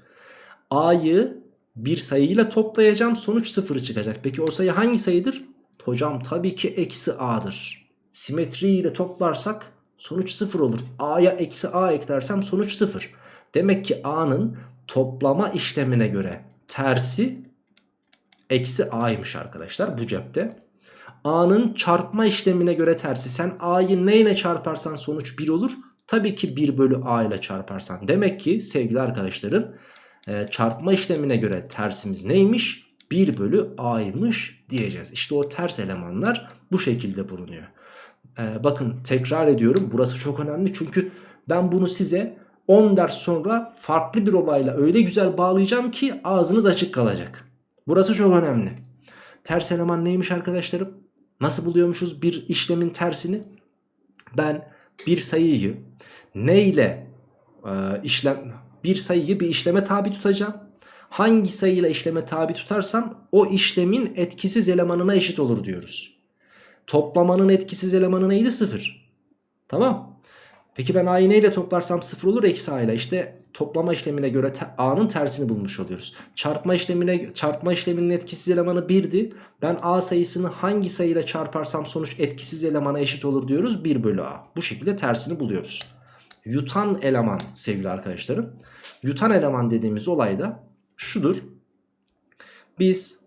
A'yı bir sayıyla toplayacağım sonuç 0 çıkacak. Peki o sayı hangi sayıdır? Hocam tabii ki eksi A'dır. Simetri ile toplarsak sonuç 0 olur. A'ya eksi A eklersem sonuç 0. Demek ki A'nın toplama işlemine göre tersi eksi A'ymış arkadaşlar bu cepte. A'nın çarpma işlemine göre tersi. Sen A'yı neyle çarparsan sonuç 1 olur. Tabii ki 1 bölü A ile çarparsan. Demek ki sevgili arkadaşlarım e, çarpma işlemine göre tersimiz neymiş? 1 bölü A'ymış diyeceğiz. İşte o ters elemanlar bu şekilde bulunuyor. E, bakın tekrar ediyorum burası çok önemli çünkü ben bunu size 10 ders sonra farklı bir olayla öyle güzel bağlayacağım ki ağzınız açık kalacak. Burası çok önemli. Ters eleman neymiş arkadaşlarım? Nasıl buluyormuşuz bir işlemin tersini? Ben bir sayıyı ne ile e, işlem bir sayıyı bir işleme tabi tutacağım. Hangi sayıyla işleme tabi tutarsam o işlemin etkisiz elemanına eşit olur diyoruz. Toplamanın etkisiz elemanı neydi? 0. Tamam. Peki ben a'yı neyle toplarsam 0 olur eksi a ile. İşte toplama işlemine göre a'nın tersini bulmuş oluyoruz. Çarpma işlemine çarpma işleminin etkisiz elemanı 1'di. Ben a sayısını hangi sayıyla çarparsam sonuç etkisiz elemana eşit olur diyoruz. 1 bölü a. Bu şekilde tersini buluyoruz. Yutan eleman sevgili arkadaşlarım. Yutan eleman dediğimiz olay da şudur. Biz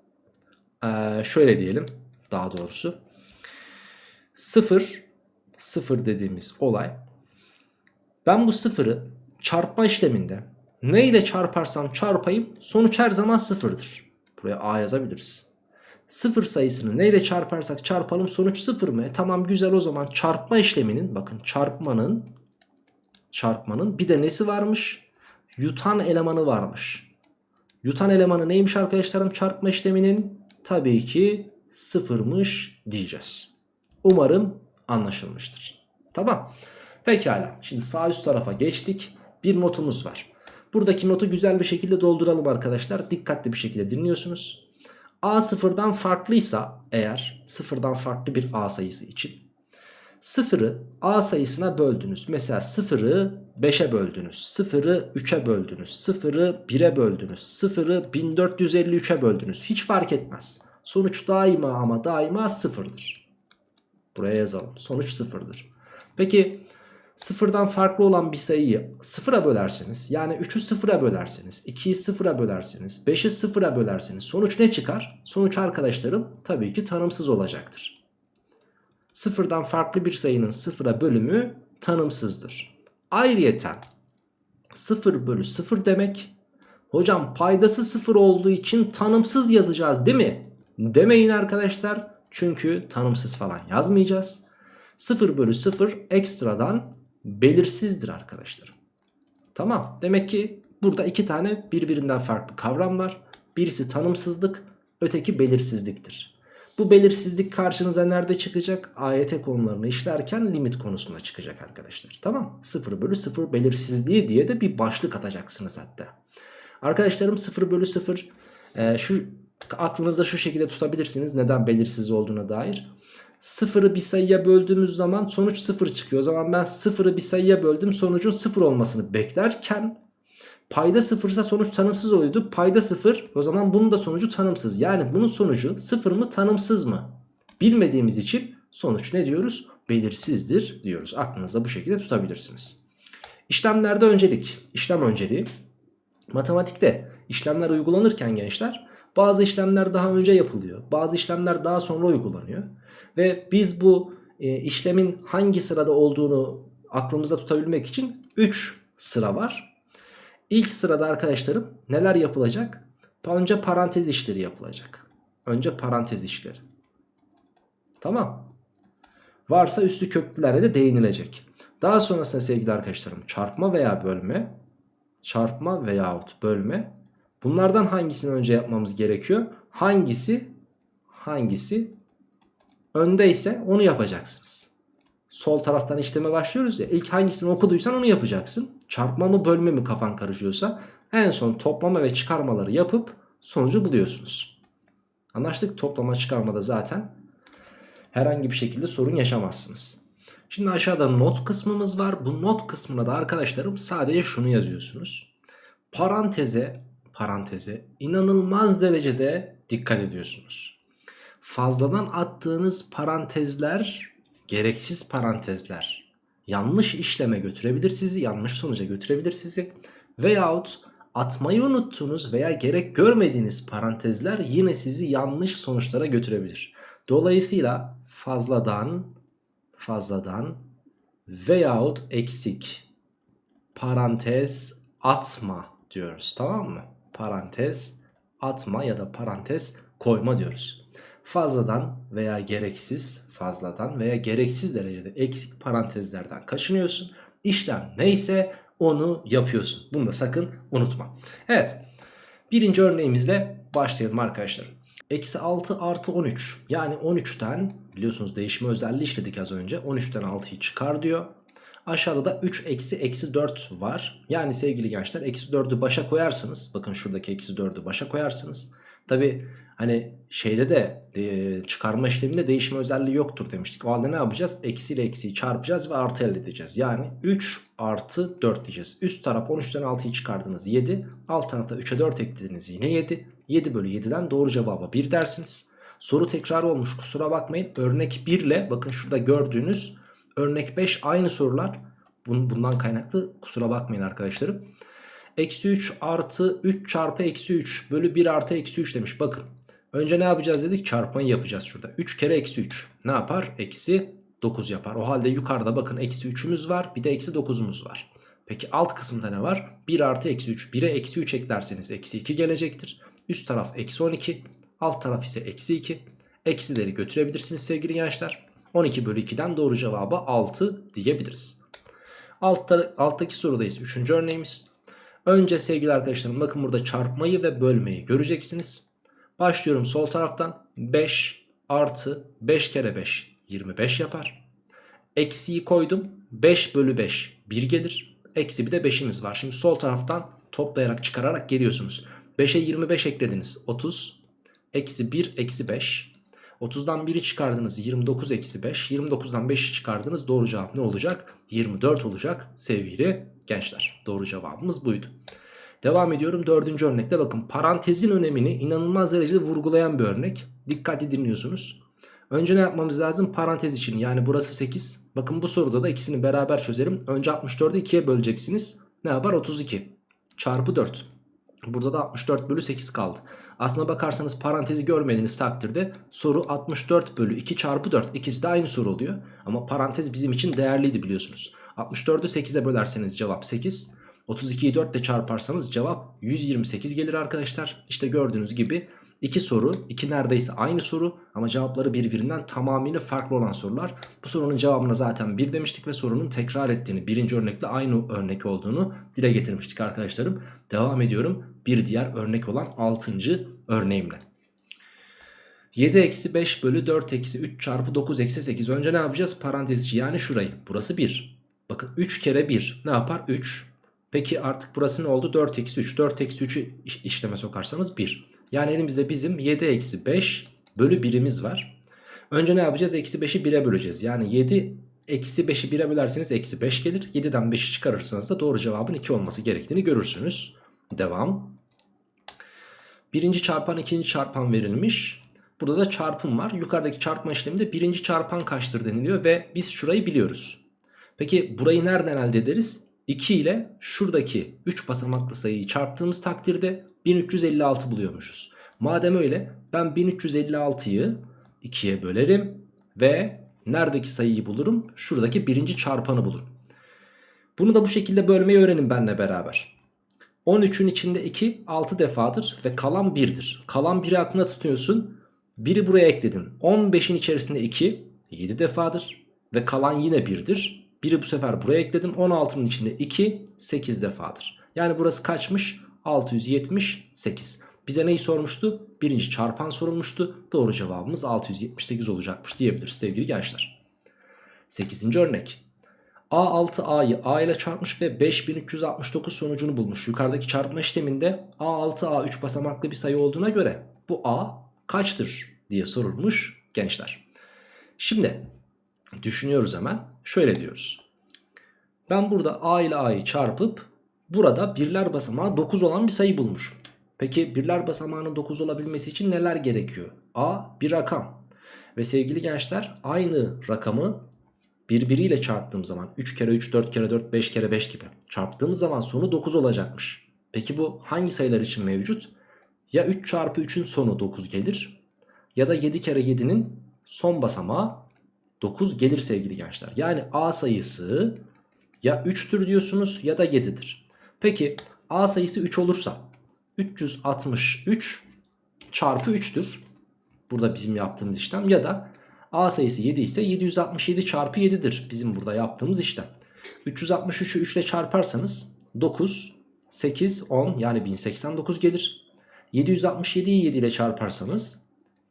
şöyle diyelim daha doğrusu. 0 0 dediğimiz olay ben bu sıfırı çarpma işleminde ne ile çarparsam çarpayım sonuç her zaman sıfırdır. Buraya a yazabiliriz. Sıfır sayısını ne ile çarparsak çarpalım sonuç sıfır mı? E tamam güzel o zaman çarpma işleminin bakın çarpmanın çarpmanın bir de nesi varmış? Yutan elemanı varmış. Yutan elemanı neymiş arkadaşlarım çarpma işleminin? Tabii ki sıfırmış diyeceğiz. Umarım anlaşılmıştır. Tamam. Pekala. Şimdi sağ üst tarafa geçtik. Bir notumuz var. Buradaki notu güzel bir şekilde dolduralım arkadaşlar. Dikkatli bir şekilde dinliyorsunuz. A sıfırdan farklıysa eğer sıfırdan farklı bir A sayısı için sıfırı A sayısına böldünüz. Mesela sıfırı 5'e böldünüz. Sıfırı 3'e böldünüz. Sıfırı 1'e böldünüz. Sıfırı 1453'e böldünüz. Hiç fark etmez. Sonuç daima ama daima sıfırdır. Buraya yazalım. Sonuç sıfırdır. Peki sıfırdan farklı olan bir sayıyı sıfıra bölerseniz yani 3'ü sıfıra bölerseniz 2'yi sıfıra bölerseniz 5'i sıfıra bölerseniz sonuç ne çıkar? Sonuç arkadaşlarım tabii ki tanımsız olacaktır. Sıfırdan farklı bir sayının sıfıra bölümü tanımsızdır. Ayrıyeten 0 bölü 0 demek hocam paydası 0 olduğu için tanımsız yazacağız değil mi? Demeyin arkadaşlar çünkü tanımsız falan yazmayacağız. 0 bölü 0 ekstradan belirsizdir arkadaşlar. Tamam demek ki burada iki tane birbirinden farklı kavram var. Birisi tanımsızlık öteki belirsizliktir. Bu belirsizlik karşınıza nerede çıkacak? AYT konularını işlerken limit konusunda çıkacak arkadaşlar. Tamam 0 bölü 0 belirsizliği diye de bir başlık atacaksınız hatta. Arkadaşlarım 0 bölü 0 e, şu aklınızda şu şekilde tutabilirsiniz neden belirsiz olduğuna dair. Sıfırı bir sayıya böldüğümüz zaman sonuç sıfır çıkıyor. O zaman ben sıfırı bir sayıya böldüm sonucun sıfır olmasını beklerken payda sıfırsa sonuç tanımsız oluyordu. Payda sıfır o zaman bunun da sonucu tanımsız. Yani bunun sonucu sıfır mı tanımsız mı? Bilmediğimiz için sonuç ne diyoruz? Belirsizdir diyoruz. Aklınızda bu şekilde tutabilirsiniz. İşlemlerde öncelik, işlem önceliği. Matematikte işlemler uygulanırken gençler bazı işlemler daha önce yapılıyor. Bazı işlemler daha sonra uygulanıyor. Ve biz bu e, işlemin hangi sırada olduğunu aklımızda tutabilmek için 3 sıra var. İlk sırada arkadaşlarım neler yapılacak? Önce parantez işleri yapılacak. Önce parantez işleri. Tamam. Varsa üstü köklülere de değinilecek. Daha sonrasında sevgili arkadaşlarım çarpma veya bölme, çarpma veyahut bölme. Bunlardan hangisini önce yapmamız gerekiyor? Hangisi hangisi önde ise onu yapacaksınız. Sol taraftan işleme başlıyoruz ya ilk hangisini okuduysan onu yapacaksın. Çarpma mı bölme mi kafan karışıyorsa en son toplama ve çıkarmaları yapıp sonucu buluyorsunuz. Anlaştık toplama çıkarmada zaten herhangi bir şekilde sorun yaşamazsınız. Şimdi aşağıda not kısmımız var. Bu not kısmına da arkadaşlarım sadece şunu yazıyorsunuz. Paranteze, paranteze inanılmaz derecede dikkat ediyorsunuz. Fazladan attığınız parantezler gereksiz parantezler. Yanlış işleme götürebilir sizi, yanlış sonuca götürebilir sizi. Veyahut atmayı unuttuğunuz veya gerek görmediğiniz parantezler yine sizi yanlış sonuçlara götürebilir. Dolayısıyla fazladan fazladan veyahut eksik parantez atma diyoruz tamam mı? Parantez atma ya da parantez koyma diyoruz. Fazladan veya gereksiz fazladan veya gereksiz derecede eksik parantezlerden kaçınıyorsun. İşlem neyse onu yapıyorsun. Bunu da sakın unutma. Evet birinci örneğimizle başlayalım arkadaşlar. Eksi 6 artı 13 yani 13'ten biliyorsunuz değişme özelliği işledik az önce 13'ten 6'yı çıkar diyor. Aşağıda da 3 eksi eksi 4 var. Yani sevgili gençler eksi 4'ü başa koyarsınız. Bakın şuradaki eksi 4'ü başa koyarsınız. Tabi hani şeyde de e, çıkarma işleminde değişme özelliği yoktur demiştik. O halde ne yapacağız? Eksi ile eksiyi çarpacağız ve artı elde edeceğiz. Yani 3 artı 4 diyeceğiz. Üst taraf 13'ten 6'yı çıkardınız 7. Alt tarafta 3'e 4 eklediniz yine 7. 7 bölü 7'den doğru cevaba 1 dersiniz. Soru tekrar olmuş kusura bakmayın. Örnek 1 ile bakın şurada gördüğünüz örnek 5 aynı sorular. Bundan kaynaklı kusura bakmayın arkadaşlarım. Eksi 3 artı 3 çarpı eksi 3 bölü 1 artı eksi 3 demiş. Bakın önce ne yapacağız dedik? Çarpmayı yapacağız şurada. 3 kere eksi 3 ne yapar? Eksi 9 yapar. O halde yukarıda bakın eksi 3'ümüz var bir de eksi 9'umuz var. Peki alt kısımda ne var? 1 artı eksi 3. 1'e eksi 3 eklerseniz eksi 2 gelecektir. Üst taraf eksi 12. Alt taraf ise eksi 2. Eksileri götürebilirsiniz sevgili gençler. 12 bölü 2'den doğru cevabı 6 diyebiliriz. Altta, alttaki sorudayız 3. örneğimiz. Önce sevgili arkadaşlarım bakın burada çarpmayı ve bölmeyi göreceksiniz. Başlıyorum sol taraftan 5 artı 5 kere 5 25 yapar. Eksiyi koydum 5 bölü 5 1 gelir. Eksi bir de 5'imiz var. Şimdi sol taraftan toplayarak çıkararak geliyorsunuz. 5'e 25 eklediniz 30. Eksi 1 eksi 5. 30'dan 1'i çıkardınız 29 eksi 5. 29'dan 5'i çıkardınız doğru cevap ne olacak? 24 olacak sevgili gençler. Doğru cevabımız buydu. Devam ediyorum dördüncü örnekte bakın parantezin önemini inanılmaz derecede vurgulayan bir örnek. Dikkatli dinliyorsunuz. Önce ne yapmamız lazım? Parantez için yani burası 8. Bakın bu soruda da ikisini beraber çözerim. Önce 64'ü 2'ye böleceksiniz. Ne yapar? 32 çarpı 4. Burada da 64 bölü 8 kaldı. Aslına bakarsanız parantezi görmediğiniz takdirde soru 64 bölü 2 çarpı 4. İkisi de aynı soru oluyor. Ama parantez bizim için değerliydi biliyorsunuz. 64'ü 8'e bölerseniz cevap 8. 32'yi 4 ile çarparsanız cevap 128 gelir arkadaşlar. İşte gördüğünüz gibi iki soru, iki neredeyse aynı soru ama cevapları birbirinden tamamıyla farklı olan sorular. Bu sorunun cevabına zaten 1 demiştik ve sorunun tekrar ettiğini, birinci örnekle aynı örnek olduğunu dile getirmiştik arkadaşlarım. Devam ediyorum bir diğer örnek olan 6. örneğimle. 7 eksi 5 bölü 4 eksi 3 çarpı 9 eksi 8. Önce ne yapacağız? Parantez içi yani şurayı. Burası 1. Bakın 3 kere 1 ne yapar? 3. Peki artık burası ne oldu? 4 eksi 3. 4 eksi 3'ü işleme sokarsanız 1. Yani elimizde bizim 7 eksi 5 bölü 1'imiz var. Önce ne yapacağız? Eksi 5'i 1'e böleceğiz. Yani 7 eksi 5'i 1'e bölerseniz eksi 5 gelir. 7'den 5'i çıkarırsanız da doğru cevabın 2 olması gerektiğini görürsünüz. Devam. Birinci çarpan ikinci çarpan verilmiş. Burada da çarpım var. Yukarıdaki çarpma işleminde birinci çarpan kaçtır deniliyor ve biz şurayı biliyoruz. Peki burayı nereden elde ederiz? 2 ile şuradaki 3 basamaklı sayıyı çarptığımız takdirde 1356 buluyormuşuz. Madem öyle ben 1356'yı 2'ye bölerim ve neredeki sayıyı bulurum? Şuradaki birinci çarpanı bulurum. Bunu da bu şekilde bölmeyi öğrenin benimle beraber. 13'ün içinde 2 6 defadır ve kalan 1'dir. Kalan 1'i aklına tutuyorsun. 1'i buraya ekledin. 15'in içerisinde 2 7 defadır ve kalan yine 1'dir. 1'i bu sefer buraya ekledim. 16'nın içinde 2 8 defadır. Yani burası kaçmış? 678. Bize neyi sormuştu? Birinci çarpan sorulmuştu. Doğru cevabımız 678 olacakmış diyebiliriz sevgili gençler. 8. örnek. A6A'yı A ile çarpmış ve 5369 sonucunu bulmuş. Yukarıdaki çarpma işleminde A6 A3 basamaklı bir sayı olduğuna göre bu A kaçtır diye sorulmuş gençler. Şimdi düşünüyoruz hemen. Şöyle diyoruz. Ben burada A ile A'yı çarpıp burada birler basamağı 9 olan bir sayı bulmuşum. Peki birler basamağının 9 olabilmesi için neler gerekiyor? A bir rakam. Ve sevgili gençler aynı rakamı birbiriyle çarptığım zaman 3 kere 3, 4 kere 4, 5 kere 5 gibi çarptığımız zaman sonu 9 olacakmış. Peki bu hangi sayılar için mevcut? Ya 3 çarpı 3'ün sonu 9 gelir ya da 7 kere 7'nin son basamağı 9 gelir sevgili gençler. Yani A sayısı ya 3'tür diyorsunuz ya da 7'dir. Peki A sayısı 3 olursa 363 çarpı 3'tür. Burada bizim yaptığımız işlem ya da A sayısı 7 ise 767 çarpı 7'dir. Bizim burada yaptığımız işlem. 363'ü 3 ile çarparsanız 9, 8, 10 yani 1089 gelir. 767'yi 7 ile çarparsanız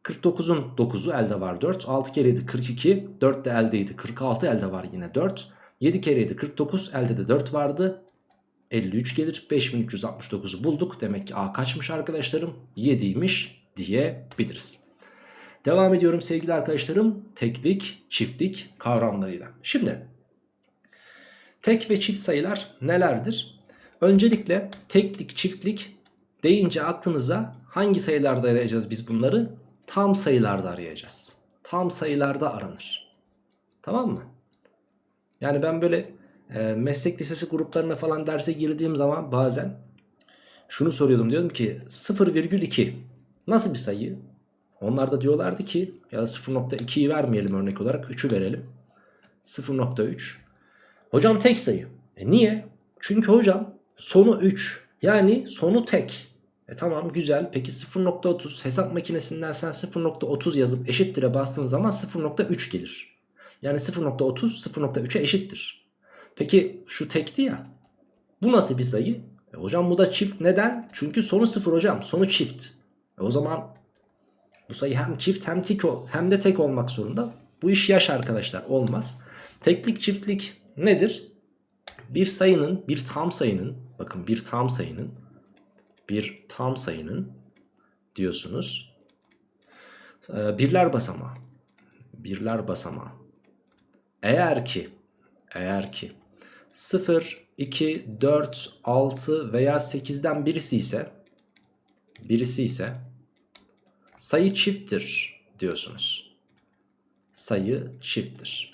49'un 9'u elde var 4. 6 kere 7 42. 4 de eldeydi 46 elde var yine 4. 7 kere 7 49 elde de 4 vardı. 53 gelir. 5369'u bulduk. Demek ki A kaçmış arkadaşlarım? 7'ymiş diyebiliriz. Devam ediyorum sevgili arkadaşlarım. Teklik, çiftlik kavramlarıyla. Şimdi tek ve çift sayılar nelerdir? Öncelikle teklik, çiftlik deyince aklınıza hangi sayılarda arayacağız biz bunları? Tam sayılarda arayacağız. Tam sayılarda aranır. Tamam mı? Yani ben böyle e, meslek lisesi gruplarına falan derse girdiğim zaman bazen şunu soruyordum. Diyordum ki 0,2 nasıl bir sayı? Onlar da diyorlardı ki ya 0.2'yi vermeyelim örnek olarak 3'ü verelim. 0.3. Hocam tek sayı. E niye? Çünkü hocam sonu 3 yani sonu tek. E tamam güzel peki 0.30 hesap makinesinden sen 0.30 yazıp eşittir'e bastığın zaman 0.3 gelir. Yani 0.30 0.3'e eşittir. Peki şu tekti ya. Bu nasıl bir sayı? E hocam bu da çift neden? Çünkü sonu 0 hocam sonu çift. E o zaman bu sayı hem çift hem tek hem de tek olmak zorunda. Bu iş yaş arkadaşlar olmaz. Teklik çiftlik nedir? Bir sayının bir tam sayının bakın bir tam sayının bir tam sayının diyorsunuz. Ee, birler basamağı. Birler basamağı. Eğer ki eğer ki 0, 2, 4, 6 veya 8'den birisi ise birisi ise sayı çifttir diyorsunuz. Sayı çifttir.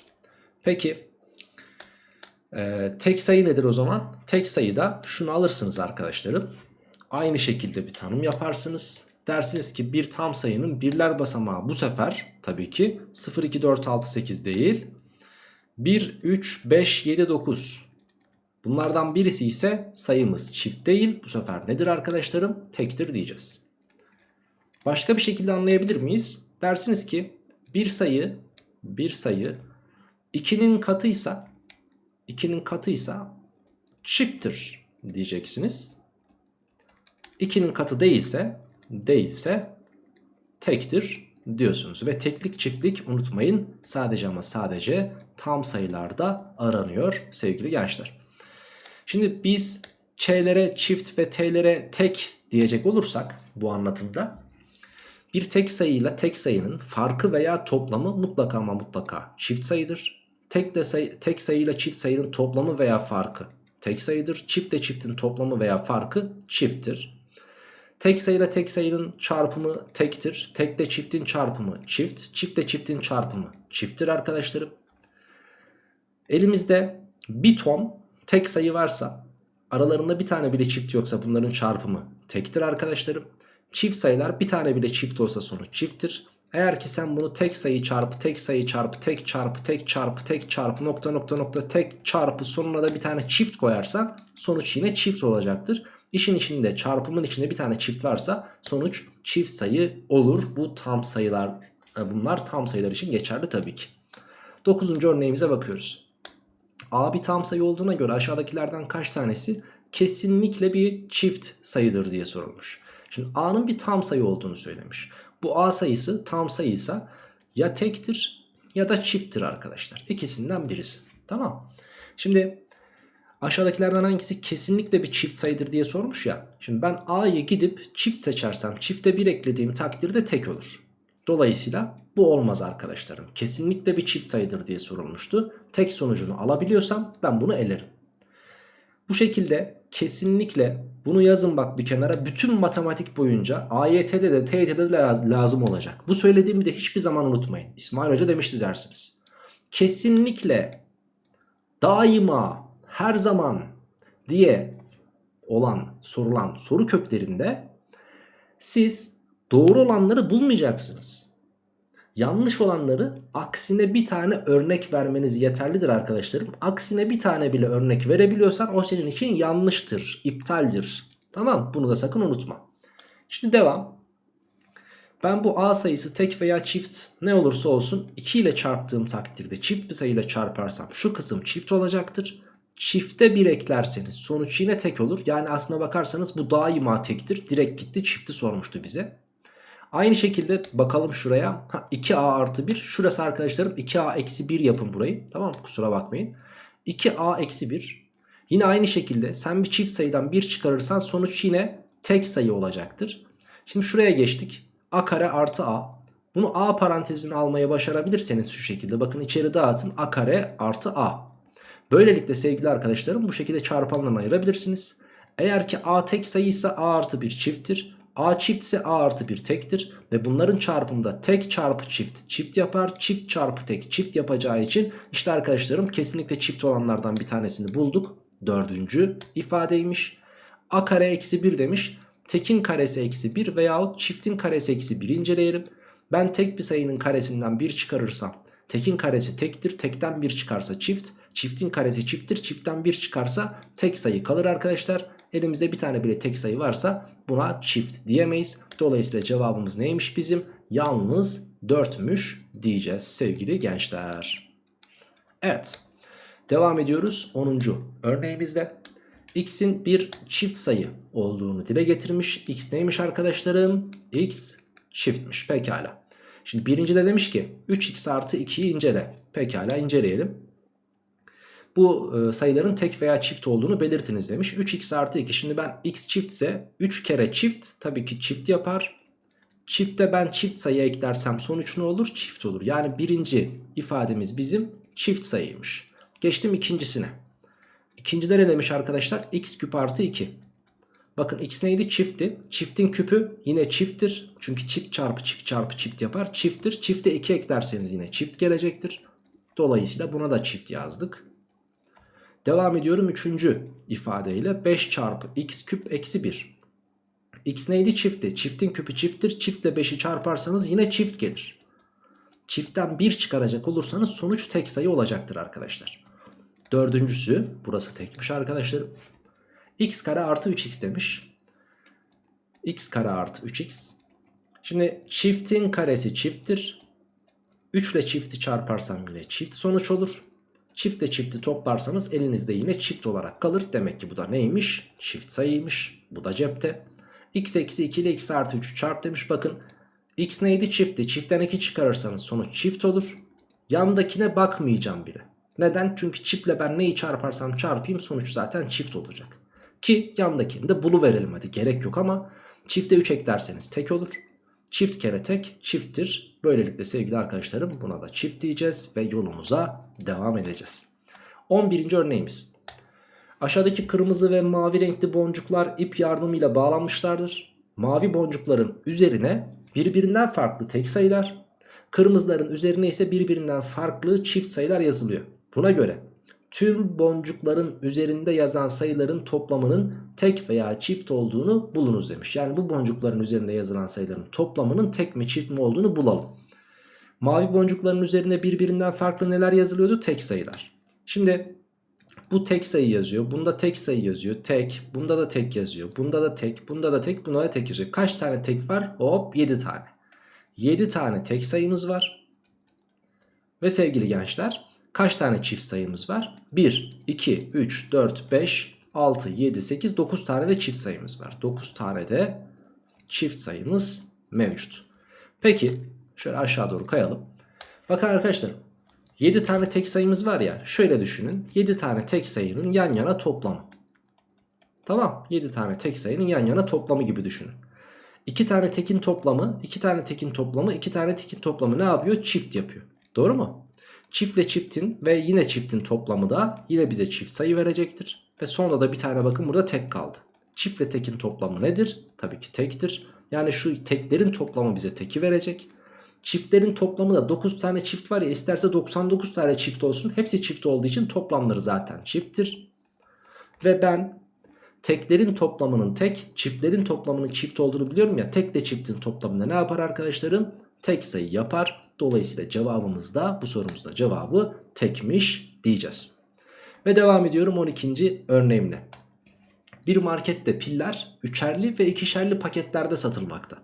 Peki e, tek sayı nedir o zaman? Tek sayıda şunu alırsınız arkadaşlarım. Aynı şekilde bir tanım yaparsınız. Dersiniz ki bir tam sayının birler basamağı bu sefer tabii ki 0, 2, 4, 6, 8 değil. 1, 3, 5, 7, 9. Bunlardan birisi ise sayımız çift değil. Bu sefer nedir arkadaşlarım? Tektir diyeceğiz. Başka bir şekilde anlayabilir miyiz? Dersiniz ki bir sayı bir sayı 2'nin katıysa 2'nin katıysa çifttir diyeceksiniz. 2'nin katı değilse değilse tektir diyorsunuz. Ve teklik çiftlik unutmayın sadece ama sadece tam sayılarda aranıyor sevgili gençler. Şimdi biz ç'lere çift ve t'lere tek diyecek olursak bu anlatımda bir tek sayıyla tek sayının farkı veya toplamı mutlaka ama mutlaka çift sayıdır. Tek, de sayı, tek sayıyla çift sayının toplamı veya farkı tek sayıdır. Çiftle çiftin toplamı veya farkı çifttir. Tek sayıyla tek sayının çarpımı tektir. Tekle çiftin çarpımı çift. Çiftle çiftin çarpımı çifttir arkadaşlarım. Elimizde bir ton tek sayı varsa aralarında bir tane bile çift yoksa bunların çarpımı tektir arkadaşlarım. Çift sayılar bir tane bile çift olsa sonuç çifttir. Eğer ki sen bunu tek sayı çarpı tek sayı çarpı tek çarpı tek çarpı tek çarpı nokta nokta nokta tek çarpı sonuna da bir tane çift koyarsan sonuç yine çift olacaktır. İşin içinde çarpımın içinde bir tane çift varsa sonuç çift sayı olur. Bu tam sayılar e, bunlar tam sayılar için geçerli tabii ki. Dokuzuncu örneğimize bakıyoruz. A bir tam sayı olduğuna göre aşağıdakilerden kaç tanesi kesinlikle bir çift sayıdır diye sorulmuş. Şimdi A'nın bir tam sayı olduğunu söylemiş. Bu A sayısı tam sayıysa ya tektir ya da çifttir arkadaşlar. İkisinden birisi. Tamam. Şimdi aşağıdakilerden hangisi kesinlikle bir çift sayıdır diye sormuş ya. Şimdi ben A'yı gidip çift seçersem çifte 1 eklediğim takdirde tek olur. Dolayısıyla bu olmaz arkadaşlarım. Kesinlikle bir çift sayıdır diye sorulmuştu. Tek sonucunu alabiliyorsam ben bunu elerim. Bu şekilde kesinlikle bunu yazın bak bir kenara. Bütün matematik boyunca AYT'de de TYT'de de lazım olacak. Bu söylediğimi de hiçbir zaman unutmayın. İsmail Hoca demişti dersiniz. Kesinlikle daima her zaman diye olan sorulan soru köklerinde siz doğru olanları bulmayacaksınız. Yanlış olanları aksine bir tane örnek vermeniz yeterlidir arkadaşlarım. Aksine bir tane bile örnek verebiliyorsan o senin için yanlıştır, iptaldir. Tamam bunu da sakın unutma. Şimdi devam. Ben bu a sayısı tek veya çift ne olursa olsun 2 ile çarptığım takdirde çift bir sayıyla çarparsam şu kısım çift olacaktır. Çifte 1 eklerseniz sonuç yine tek olur. Yani aslına bakarsanız bu daima tektir. Direkt gitti çifti sormuştu bize. Aynı şekilde bakalım şuraya. Ha, 2a artı 1. Şurası arkadaşlarım 2a eksi 1 yapın burayı. Tamam? Kusura bakmayın. 2a eksi 1. Yine aynı şekilde sen bir çift sayıdan 1 çıkarırsan sonuç yine tek sayı olacaktır. Şimdi şuraya geçtik. a kare artı a. Bunu a parantezine almaya başarabilirseniz şu şekilde. Bakın içeri dağıtın. a kare artı a. Böylelikle sevgili arkadaşlarım bu şekilde çarpanlarına ayırabilirsiniz. Eğer ki a tek sayıysa a artı 1 çifttir. A çift ise A artı 1 tektir. Ve bunların çarpımında tek çarpı çift çift yapar. Çift çarpı tek çift yapacağı için işte arkadaşlarım kesinlikle çift olanlardan bir tanesini bulduk. Dördüncü ifadeymiş. A kare eksi 1 demiş. Tekin karesi eksi 1 veyahut çiftin karesi eksi 1 inceleyelim. Ben tek bir sayının karesinden 1 çıkarırsam tekin karesi tektir. Tekten 1 çıkarsa çift. Çiftin karesi çifttir. Çiftten 1 çıkarsa tek sayı kalır arkadaşlar. Elimizde bir tane bile tek sayı varsa buna çift diyemeyiz. Dolayısıyla cevabımız neymiş bizim? Yalnız 4'müş diyeceğiz sevgili gençler. Evet. Devam ediyoruz 10. örneğimizde. X'in bir çift sayı olduğunu dile getirmiş. X neymiş arkadaşlarım? X çiftmiş. Pekala. Şimdi birinci de demiş ki 3x artı 2'yi incele. Pekala inceleyelim bu e, sayıların tek veya çift olduğunu belirtiniz demiş. 3x artı 2 şimdi ben x çiftse 3 kere çift tabii ki çift yapar. Çifte ben çift sayı eklersem sonuç ne olur? Çift olur. Yani birinci ifademiz bizim çift sayıymış. Geçtim ikincisine. İkincide ne demiş arkadaşlar? x küp artı 2. Bakın x neydi? Çiftti. Çiftin küpü yine çifttir. Çünkü çift çarpı çift çarpı çift yapar. Çifttir. Çifte 2 eklerseniz yine çift gelecektir. Dolayısıyla buna da çift yazdık. Devam ediyorum 3. ifadeyle 5 çarpı x küp eksi 1. X neydi? Çiftti. Çiftin küpü çifttir. Çiftle 5'i çarparsanız yine çift gelir. Çiftten 1 çıkaracak olursanız sonuç tek sayı olacaktır arkadaşlar. Dördüncüsü burası tekmiş arkadaşlarım. x kare artı 3x demiş. x kare artı 3x. Şimdi çiftin karesi çifttir. 3 ile çifti çarparsam yine çift sonuç olur. Çiftle çifti toplarsanız elinizde yine çift olarak kalır. Demek ki bu da neymiş? Çift sayıymış. Bu da cepte. x eksi 2 ile x artı 3 çarp demiş. Bakın x neydi? Çiftti. Çiftten 2 çıkarırsanız sonuç çift olur. Yandakine bakmayacağım bile. Neden? Çünkü çiftle ben neyi çarparsam çarpayım sonuç zaten çift olacak. Ki yandakini de bulu verelim hadi gerek yok ama çifte 3 eklerseniz tek olur. Çift kere tek çifttir. Böylelikle sevgili arkadaşlarım buna da çift diyeceğiz ve yolumuza devam edeceğiz. 11. örneğimiz. Aşağıdaki kırmızı ve mavi renkli boncuklar ip yardımıyla bağlanmışlardır. Mavi boncukların üzerine birbirinden farklı tek sayılar, kırmızıların üzerine ise birbirinden farklı çift sayılar yazılıyor. Buna göre tüm boncukların üzerinde yazan sayıların toplamının tek veya çift olduğunu bulunuz demiş. Yani bu boncukların üzerinde yazılan sayıların toplamının tek mi çift mi olduğunu bulalım. Mavi boncukların üzerinde birbirinden farklı neler yazılıyordu? Tek sayılar. Şimdi bu tek sayı yazıyor. Bunda tek sayı yazıyor. Tek. Bunda da tek yazıyor. Bunda da tek. Bunda da tek. Bunda da tek yazıyor. Kaç tane tek var? Hop 7 tane. 7 tane tek sayımız var. Ve sevgili gençler Kaç tane çift sayımız var? 1, 2, 3, 4, 5, 6, 7, 8, 9 tane de çift sayımız var. 9 tane de çift sayımız mevcut. Peki şöyle aşağı doğru kayalım. Bakın arkadaşlar 7 tane tek sayımız var ya şöyle düşünün 7 tane tek sayının yan yana toplamı. Tamam 7 tane tek sayının yan yana toplamı gibi düşünün. 2 tane tekin toplamı 2 tane tekin toplamı 2 tane tekin toplamı ne yapıyor? Çift yapıyor. Doğru mu? Çiftle çiftin ve yine çiftin toplamı da yine bize çift sayı verecektir. Ve sonra da bir tane bakın burada tek kaldı. Çiftle tekin toplamı nedir? Tabii ki tektir. Yani şu teklerin toplamı bize teki verecek. Çiftlerin toplamı da 9 tane çift var ya isterse 99 tane çift olsun. Hepsi çift olduğu için toplamları zaten çifttir. Ve ben teklerin toplamının tek, çiftlerin toplamının çift olduğunu biliyorum ya. Tekle çiftin toplamında ne yapar arkadaşlarım? Tek sayı yapar. Dolayısıyla cevabımız da bu sorumuzda cevabı tekmiş diyeceğiz. Ve devam ediyorum 12. örneğimle. Bir markette piller üçerli ve ikişerli paketlerde satılmakta.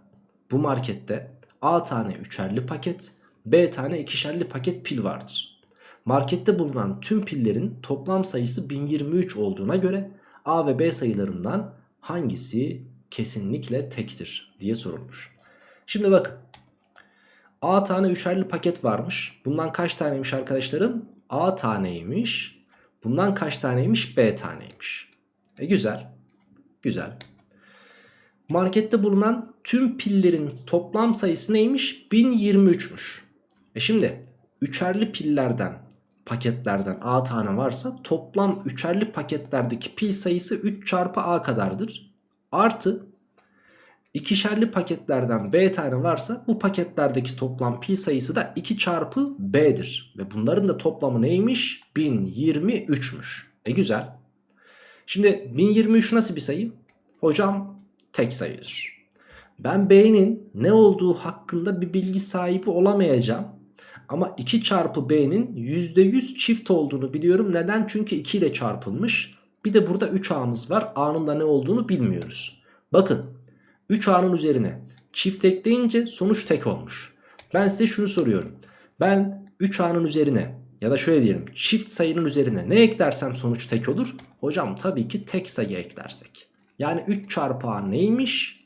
Bu markette A tane üçerli paket, B tane ikişerli paket pil vardır. Markette bulunan tüm pillerin toplam sayısı 1023 olduğuna göre A ve B sayılarından hangisi kesinlikle tektir diye sorulmuş. Şimdi bakın A tane üçerli paket varmış. Bundan kaç taneymiş arkadaşlarım? A taneymiş. Bundan kaç taneymiş? B taneymiş. E güzel. Güzel. Markette bulunan tüm pillerin toplam sayısı neymiş? 1023'müş. E şimdi üçerli pillerden paketlerden A tane varsa toplam üçerli paketlerdeki pil sayısı 3 çarpı A kadardır. Artı ikişerli paketlerden B tane varsa bu paketlerdeki toplam pil sayısı da 2 çarpı B'dir. Ve bunların da toplamı neymiş? 1023'müş. E güzel. Şimdi 1023 nasıl bir sayı? Hocam tek sayıdır. Ben B'nin ne olduğu hakkında bir bilgi sahibi olamayacağım. Ama 2 çarpı B'nin %100 çift olduğunu biliyorum. Neden? Çünkü 2 ile çarpılmış. Bir de burada 3A'mız var. A'nın da ne olduğunu bilmiyoruz. Bakın 3A'nın üzerine çift ekleyince sonuç tek olmuş. Ben size şunu soruyorum. Ben 3A'nın üzerine ya da şöyle diyelim çift sayının üzerine ne eklersem sonuç tek olur? Hocam tabii ki tek sayı eklersek. Yani 3 çarpı A neymiş?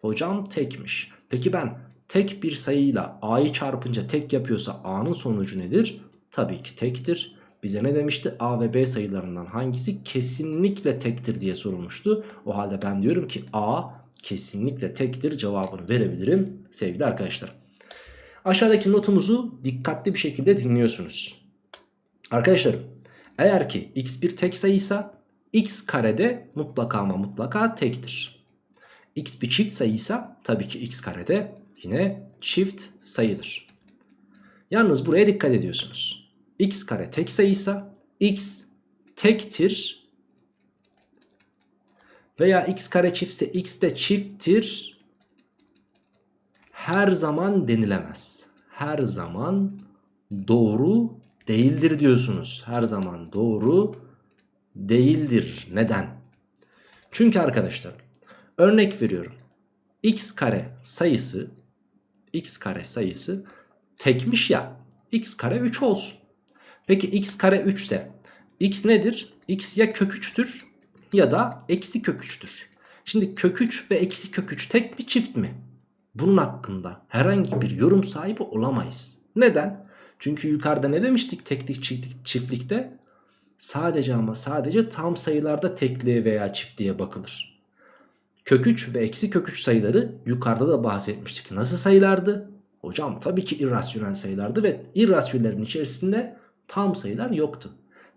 Hocam tekmiş. Peki ben tek bir sayıyla A'yı çarpınca tek yapıyorsa A'nın sonucu nedir? Tabii ki tektir. Bize ne demişti? A ve B sayılarından hangisi kesinlikle tektir diye sorulmuştu. O halde ben diyorum ki A kesinlikle tektir cevabını verebilirim sevgili arkadaşlar. Aşağıdaki notumuzu dikkatli bir şekilde dinliyorsunuz. Arkadaşlarım eğer ki x bir tek sayıysa x karede mutlaka ama mutlaka tektir. x bir çift sayıysa tabii ki x karede yine çift sayıdır. Yalnız buraya dikkat ediyorsunuz. x kare tek sayıysa x tektir veya x kare çiftse x de çifttir her zaman denilemez. Her zaman doğru değildir diyorsunuz. Her zaman doğru değildir. Neden? Çünkü arkadaşlar örnek veriyorum. x kare sayısı x kare sayısı tekmiş ya x kare 3 olsun. Peki x kare 3 ise x nedir? x ya kök 3'tür ya da eksi kök 3'tür. Şimdi kök 3 ve eksi kök 3 tek mi çift mi? Bunun hakkında herhangi bir yorum sahibi olamayız. Neden? Çünkü yukarıda ne demiştik teklik çiftlik, çiftlikte? Sadece ama sadece tam sayılarda tekliğe veya çiftliğe bakılır. Kök 3 ve eksi kök 3 sayıları yukarıda da bahsetmiştik. Nasıl sayılardı? Hocam tabii ki irrasyonel sayılardı ve irrasyonellerin içerisinde tam sayılar yoktu.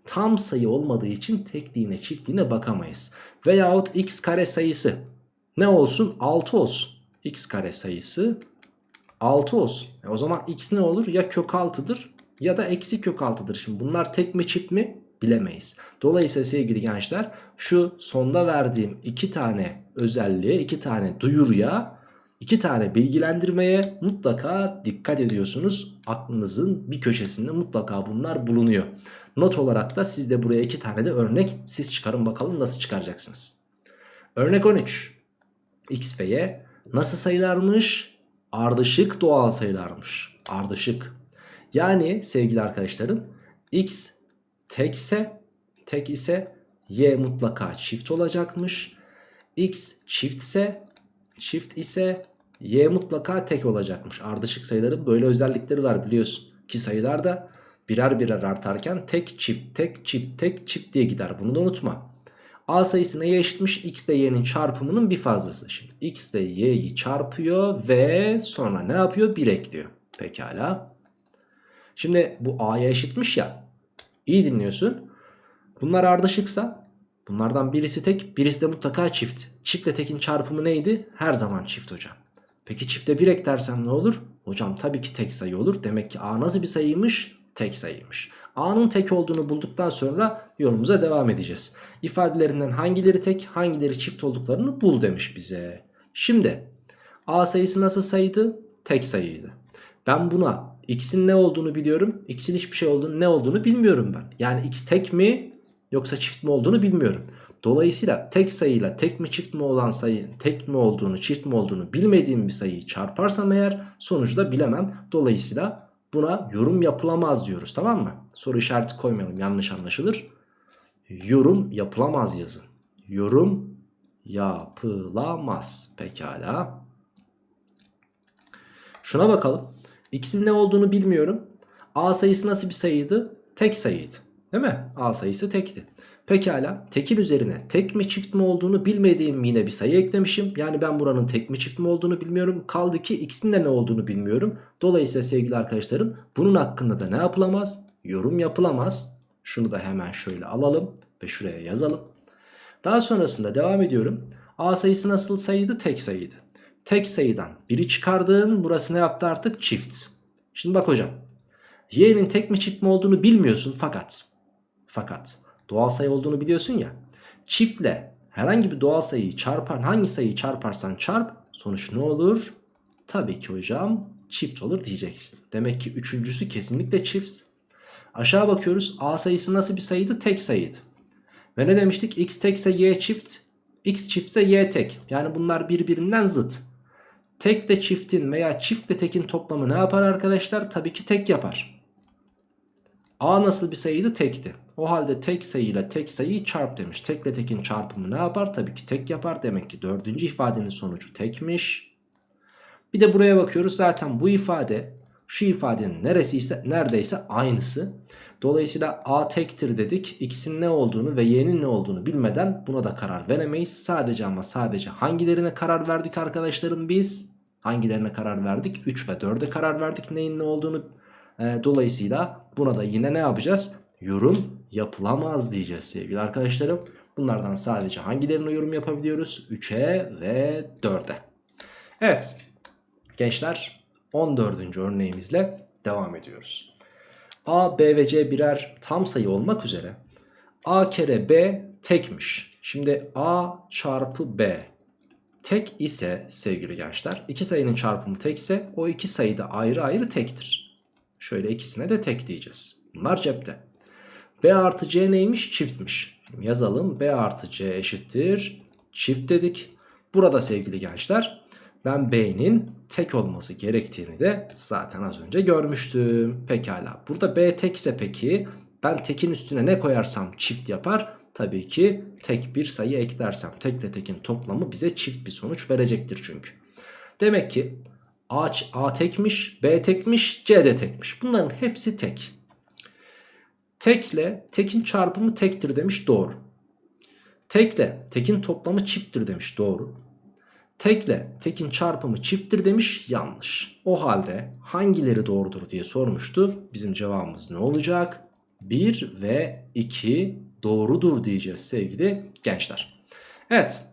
Tam sayı olmadığı için tekliğine çiftliğine bakamayız. Veyahut x kare sayısı ne olsun? 6 olsun. x kare sayısı 6 olsun. E o zaman x ne olur? Ya kök 6'dır ya da eksi kök 6'dır. Şimdi bunlar tek mi çift mi? Bilemeyiz. Dolayısıyla sevgili gençler şu sonda verdiğim iki tane özelliğe, iki tane duyuruya, iki tane bilgilendirmeye mutlaka dikkat ediyorsunuz. Aklınızın bir köşesinde mutlaka bunlar bulunuyor. Not olarak da siz de buraya iki tane de örnek siz çıkarın bakalım nasıl çıkaracaksınız. Örnek 13. X ve Y nasıl sayılarmış? Ardışık doğal sayılarmış. Ardışık. Yani sevgili arkadaşlarım X tekse tek ise Y mutlaka çift olacakmış. X çiftse çift ise y mutlaka tek olacakmış. Ardışık sayıların böyle özellikleri var biliyorsun. Ki sayılar da birer birer artarken tek çift tek çift tek çift diye gider. Bunu da unutma. A sayısı neye eşitmiş? X ile y'nin çarpımının bir fazlası. Şimdi x ile y'yi çarpıyor ve sonra ne yapıyor? 1 ekliyor. Pekala. Şimdi bu a'ya eşitmiş ya. İyi dinliyorsun. Bunlar ardışıksa bunlardan birisi tek birisi de mutlaka çift. Çiftle tekin çarpımı neydi? Her zaman çift hocam. Peki çifte 1 eklersem ne olur? Hocam tabii ki tek sayı olur. Demek ki a nasıl bir sayıymış? Tek sayıymış. A'nın tek olduğunu bulduktan sonra yolumuza devam edeceğiz. İfadelerinden hangileri tek hangileri çift olduklarını bul demiş bize. Şimdi A sayısı nasıl sayıydı? Tek sayıydı. Ben buna x'in ne olduğunu biliyorum. X'in hiçbir şey olduğunu ne olduğunu bilmiyorum ben. Yani x tek mi yoksa çift mi olduğunu bilmiyorum. Dolayısıyla tek sayıyla tek mi çift mi olan sayı tek mi olduğunu çift mi olduğunu bilmediğim bir sayıyı çarparsam eğer sonucu da bilemem. Dolayısıyla buna yorum yapılamaz diyoruz tamam mı? Soru işareti koymayalım yanlış anlaşılır. Yorum yapılamaz yazın. Yorum yapılamaz. Pekala. Şuna bakalım. X'in ne olduğunu bilmiyorum. A sayısı nasıl bir sayıydı? Tek sayıydı. Değil mi? A sayısı tekti. Pekala tekin üzerine tek mi çift mi olduğunu bilmediğim yine bir sayı eklemişim. Yani ben buranın tek mi çift mi olduğunu bilmiyorum. Kaldı ki x'in de ne olduğunu bilmiyorum. Dolayısıyla sevgili arkadaşlarım bunun hakkında da ne yapılamaz? Yorum yapılamaz. Şunu da hemen şöyle alalım ve şuraya yazalım. Daha sonrasında devam ediyorum. A sayısı nasıl sayıydı? Tek sayıydı. Tek sayıdan biri çıkardığın burası ne yaptı artık? Çift. Şimdi bak hocam. Y'nin tek mi çift mi olduğunu bilmiyorsun fakat. Fakat doğal sayı olduğunu biliyorsun ya. Çiftle herhangi bir doğal sayıyı çarpar hangi sayıyı çarparsan çarp sonuç ne olur? Tabii ki hocam çift olur diyeceksin. Demek ki üçüncüsü kesinlikle çift. Aşağı bakıyoruz a sayısı nasıl bir sayıydı? Tek sayıydı. Ve ne demiştik? x tekse y çift, x çiftse y tek. Yani bunlar birbirinden zıt. Tekle çiftin veya çiftle tekin toplamı ne yapar arkadaşlar? Tabii ki tek yapar. A nasıl bir sayıydı? Tekti. O halde tek sayıyla tek sayıyı çarp demiş. Tekle tekin çarpımı ne yapar? Tabii ki tek yapar. Demek ki dördüncü ifadenin sonucu tekmiş. Bir de buraya bakıyoruz. Zaten bu ifade şu ifadenin neresiyse neredeyse aynısı. Dolayısıyla A tektir dedik. X'in ne olduğunu ve Y'nin ne olduğunu bilmeden buna da karar veremeyiz. Sadece ama sadece hangilerine karar verdik arkadaşlarım biz? Hangilerine karar verdik? 3 ve 4'e karar verdik neyin ne olduğunu. E, dolayısıyla buna da yine ne yapacağız? Yorum yapılamaz diyeceğiz sevgili arkadaşlarım. Bunlardan sadece hangilerine yorum yapabiliyoruz? 3'e ve 4'e. Evet gençler 14. örneğimizle devam ediyoruz. A, B ve C birer tam sayı olmak üzere A kere B tekmiş. Şimdi A çarpı B tek ise sevgili gençler iki sayının çarpımı tekse o iki sayı da ayrı ayrı tektir. Şöyle ikisine de tek diyeceğiz. Bunlar cepte. B artı C neymiş? Çiftmiş. Yazalım B artı C eşittir. Çift dedik. Burada sevgili gençler ben B'nin tek olması gerektiğini de zaten az önce görmüştüm. Pekala. Burada B tekse peki ben tekin üstüne ne koyarsam çift yapar. Tabii ki tek bir sayı eklersem tekle tekin toplamı bize çift bir sonuç verecektir çünkü. Demek ki A, A tekmiş, B tekmiş, C de tekmiş. Bunların hepsi tek. Tekle tekin çarpımı tektir demiş doğru. Tekle tekin toplamı çifttir demiş doğru. Tekle tekin çarpımı çifttir demiş yanlış. O halde hangileri doğrudur diye sormuştu. Bizim cevabımız ne olacak? 1 ve 2 doğrudur diyeceğiz sevgili gençler. Evet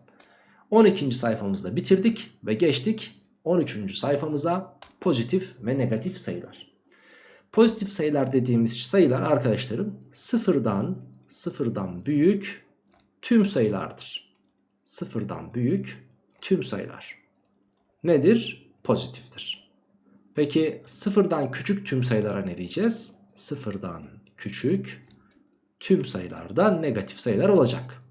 12. sayfamızda bitirdik ve geçtik 13. sayfamıza pozitif ve negatif sayılar. Pozitif sayılar dediğimiz sayılar arkadaşlarım sıfırdan sıfırdan büyük tüm sayılardır. Sıfırdan büyük tüm sayılar. Nedir? Pozitiftir. Peki sıfırdan küçük tüm sayılara ne diyeceğiz? Sıfırdan küçük tüm sayılarda negatif sayılar olacak.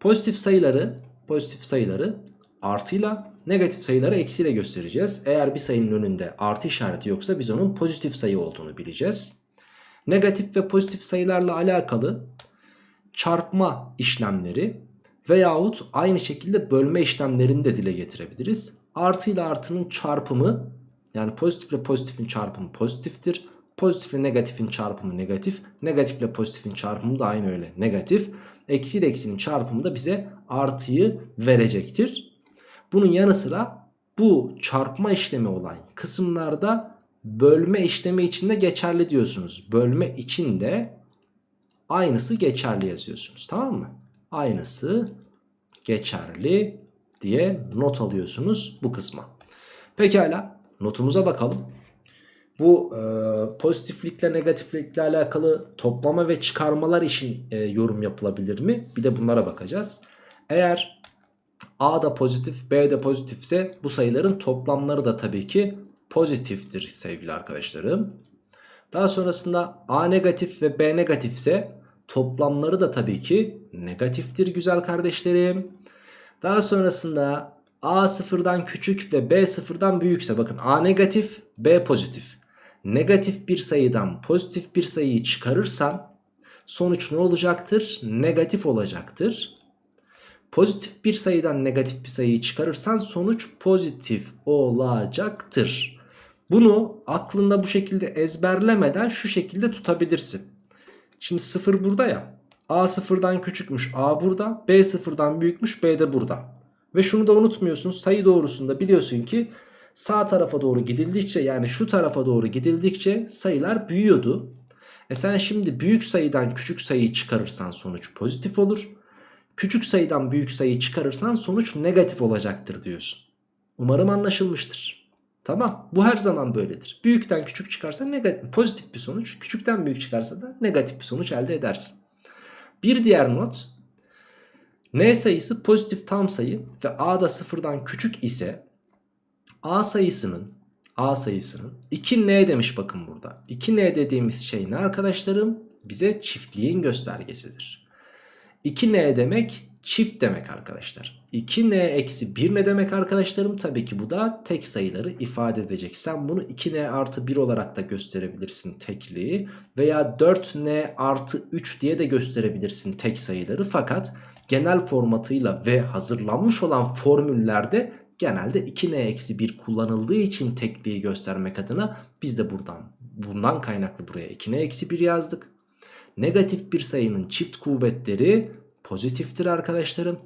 Pozitif sayıları, pozitif sayıları artıyla negatif sayıları eksiyle göstereceğiz. Eğer bir sayının önünde artı işareti yoksa biz onun pozitif sayı olduğunu bileceğiz. Negatif ve pozitif sayılarla alakalı çarpma işlemleri Veyahut aynı şekilde bölme işlemlerini de dile getirebiliriz. Artı ile artının çarpımı yani pozitif ile pozitifin çarpımı pozitiftir. Pozitif ile negatifin çarpımı negatif. Negatif ile pozitifin çarpımı da aynı öyle negatif. Eksi ile eksinin çarpımı da bize artıyı verecektir. Bunun yanı sıra bu çarpma işlemi olan kısımlarda bölme işlemi içinde geçerli diyorsunuz. Bölme içinde aynısı geçerli yazıyorsunuz tamam mı? Aynısı geçerli diye not alıyorsunuz bu kısma. Pekala notumuza bakalım. Bu e, pozitiflikle negatiflikle alakalı toplama ve çıkarmalar için e, yorum yapılabilir mi? Bir de bunlara bakacağız. Eğer A da pozitif B de pozitifse bu sayıların toplamları da tabii ki pozitiftir sevgili arkadaşlarım. Daha sonrasında A negatif ve B negatifse toplamları da tabii ki negatiftir güzel kardeşlerim. Daha sonrasında A sıfırdan küçük ve B sıfırdan büyükse bakın A negatif B pozitif. Negatif bir sayıdan pozitif bir sayıyı çıkarırsan sonuç ne olacaktır? Negatif olacaktır. Pozitif bir sayıdan negatif bir sayıyı çıkarırsan sonuç pozitif olacaktır. Bunu aklında bu şekilde ezberlemeden şu şekilde tutabilirsin. Şimdi 0 burada ya. A sıfırdan küçükmüş A burada. B sıfırdan büyükmüş B de burada. Ve şunu da unutmuyorsun sayı doğrusunda biliyorsun ki sağ tarafa doğru gidildikçe yani şu tarafa doğru gidildikçe sayılar büyüyordu. E sen şimdi büyük sayıdan küçük sayıyı çıkarırsan sonuç pozitif olur. Küçük sayıdan büyük sayıyı çıkarırsan sonuç negatif olacaktır diyorsun. Umarım anlaşılmıştır. Tamam bu her zaman böyledir. Büyükten küçük çıkarsa negatif, pozitif bir sonuç. Küçükten büyük çıkarsa da negatif bir sonuç elde edersin. Bir diğer not n sayısı pozitif tam sayı ve a da sıfırdan küçük ise a sayısının a sayısının 2n demiş bakın burada. 2n dediğimiz şey ne arkadaşlarım? Bize çiftliğin göstergesidir. 2n demek çift demek arkadaşlar. 2n eksi 1 ne demek arkadaşlarım? Tabii ki bu da tek sayıları ifade edecek. Sen bunu 2n artı 1 olarak da gösterebilirsin tekliği. Veya 4n artı 3 diye de gösterebilirsin tek sayıları. Fakat genel formatıyla ve hazırlanmış olan formüllerde genelde 2n eksi 1 kullanıldığı için tekliği göstermek adına biz de buradan bundan kaynaklı buraya 2n eksi 1 yazdık. Negatif bir sayının çift kuvvetleri pozitiftir arkadaşlarım.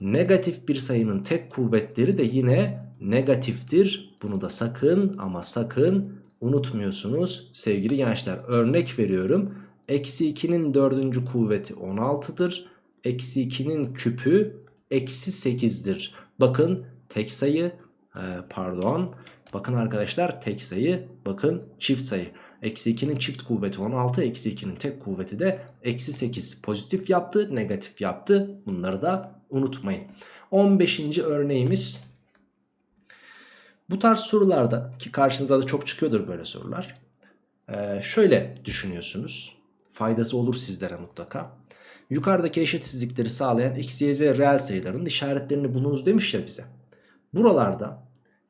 Negatif bir sayının tek kuvvetleri de yine negatiftir. Bunu da sakın ama sakın unutmuyorsunuz sevgili gençler. Örnek veriyorum. Eksi 2'nin dördüncü kuvveti 16'dır. Eksi 2'nin küpü eksi 8'dir. Bakın tek sayı e, pardon. Bakın arkadaşlar tek sayı bakın çift sayı. Eksi 2'nin çift kuvveti 16. Eksi 2'nin tek kuvveti de eksi 8. Pozitif yaptı negatif yaptı. Bunları da unutmayın. 15. örneğimiz. Bu tarz sorularda ki karşınıza da çok çıkıyordur böyle sorular. Ee, şöyle düşünüyorsunuz. Faydası olur sizlere mutlaka. Yukarıdaki eşitsizlikleri sağlayan x, y, z reel sayıların işaretlerini bulunuz demiş ya bize. Buralarda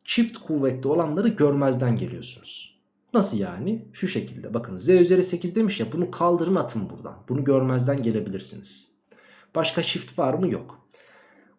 çift kuvvetli olanları görmezden geliyorsunuz. Nasıl yani? Şu şekilde bakın z üzeri 8 demiş ya bunu kaldırın atın buradan. Bunu görmezden gelebilirsiniz. Başka çift var mı? Yok.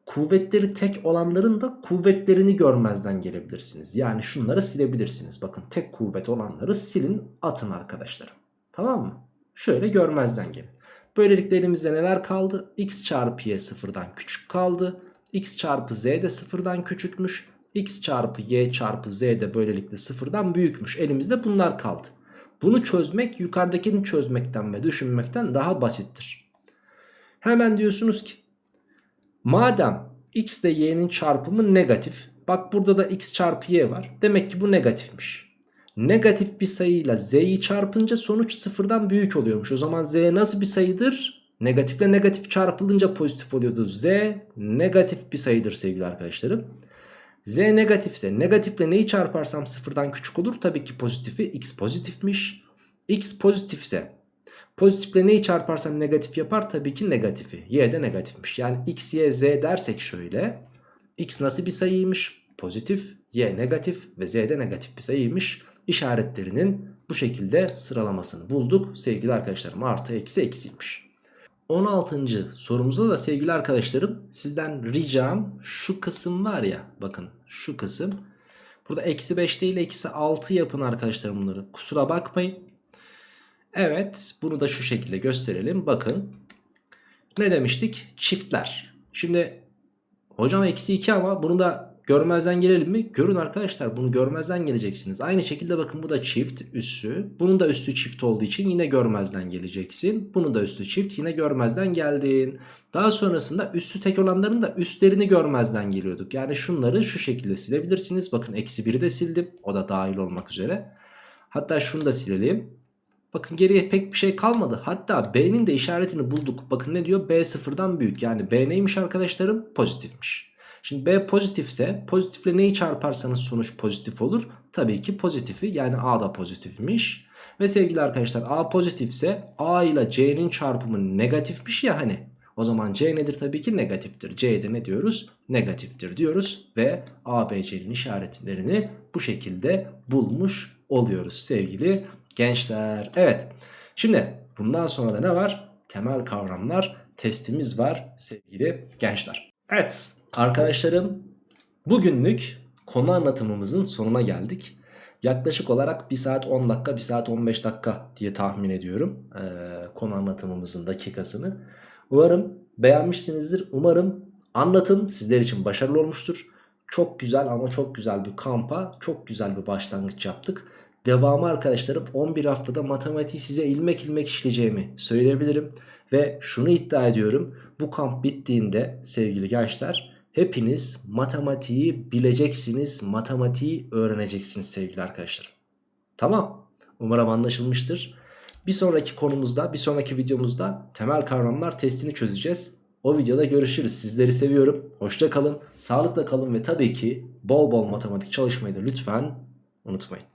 Kuvvetleri tek olanların da kuvvetlerini görmezden gelebilirsiniz. Yani şunları silebilirsiniz. Bakın tek kuvvet olanları silin atın arkadaşlarım. Tamam mı? Şöyle görmezden gelin. Böylelikle elimizde neler kaldı? x çarpı y sıfırdan küçük kaldı. x çarpı z de sıfırdan küçükmüş. X çarpı y çarpı z de böylelikle sıfırdan büyükmüş. Elimizde bunlar kaldı. Bunu çözmek yukarıdakini çözmekten ve düşünmekten daha basittir. Hemen diyorsunuz ki madem x ile y'nin çarpımı negatif. Bak burada da x çarpı y var. Demek ki bu negatifmiş. Negatif bir sayıyla z'yi çarpınca sonuç sıfırdan büyük oluyormuş. O zaman z nasıl bir sayıdır? Negatifle negatif çarpılınca pozitif oluyordu. Z negatif bir sayıdır sevgili arkadaşlarım. Z negatifse negatifle neyi çarparsam sıfırdan küçük olur? Tabii ki pozitifi x pozitifmiş. X pozitifse pozitifle neyi çarparsam negatif yapar? Tabii ki negatifi. Y de negatifmiş. Yani x, y, z dersek şöyle. X nasıl bir sayıymış? Pozitif. Y negatif ve z de negatif bir sayıymış. İşaretlerinin bu şekilde sıralamasını bulduk. Sevgili arkadaşlarım artı eksi eksiymiş. 16. sorumuzda da sevgili arkadaşlarım sizden ricam şu kısım var ya bakın şu kısım. Burada eksi 5 değil eksi 6 yapın arkadaşlarım bunları. Kusura bakmayın. Evet bunu da şu şekilde gösterelim. Bakın ne demiştik? Çiftler. Şimdi hocam eksi 2 ama bunu da görmezden gelelim mi? Görün arkadaşlar bunu görmezden geleceksiniz. Aynı şekilde bakın bu da çift üssü. Bunun da üstü çift olduğu için yine görmezden geleceksin. Bunun da üstü çift yine görmezden geldin. Daha sonrasında üstü tek olanların da üstlerini görmezden geliyorduk. Yani şunları şu şekilde silebilirsiniz. Bakın eksi 1'i de sildim. O da dahil olmak üzere. Hatta şunu da silelim. Bakın geriye pek bir şey kalmadı. Hatta B'nin de işaretini bulduk. Bakın ne diyor? B sıfırdan büyük. Yani B neymiş arkadaşlarım? Pozitifmiş. Şimdi B pozitifse pozitifle neyi çarparsanız sonuç pozitif olur. Tabii ki pozitifi yani A da pozitifmiş. Ve sevgili arkadaşlar A pozitifse A ile C'nin çarpımı negatifmiş ya hani. O zaman C nedir? Tabii ki negatiftir. C'de ne diyoruz? Negatiftir diyoruz. Ve A, B, C'nin işaretlerini bu şekilde bulmuş oluyoruz sevgili gençler. Evet. Şimdi bundan sonra da ne var? Temel kavramlar testimiz var sevgili gençler. Evet arkadaşlarım bugünlük konu anlatımımızın sonuna geldik. Yaklaşık olarak 1 saat 10 dakika 1 saat 15 dakika diye tahmin ediyorum ee, konu anlatımımızın dakikasını. Umarım beğenmişsinizdir. Umarım anlatım sizler için başarılı olmuştur. Çok güzel ama çok güzel bir kampa çok güzel bir başlangıç yaptık. Devamı arkadaşlarım 11 haftada matematiği size ilmek ilmek işleyeceğimi söyleyebilirim. Ve şunu iddia ediyorum. Bu kamp bittiğinde sevgili gençler hepiniz matematiği bileceksiniz. Matematiği öğreneceksiniz sevgili arkadaşlarım. Tamam. Umarım anlaşılmıştır. Bir sonraki konumuzda, bir sonraki videomuzda temel kavramlar testini çözeceğiz. O videoda görüşürüz. Sizleri seviyorum. Hoşça kalın, sağlıkla kalın ve tabii ki bol bol matematik çalışmayı da lütfen unutmayın.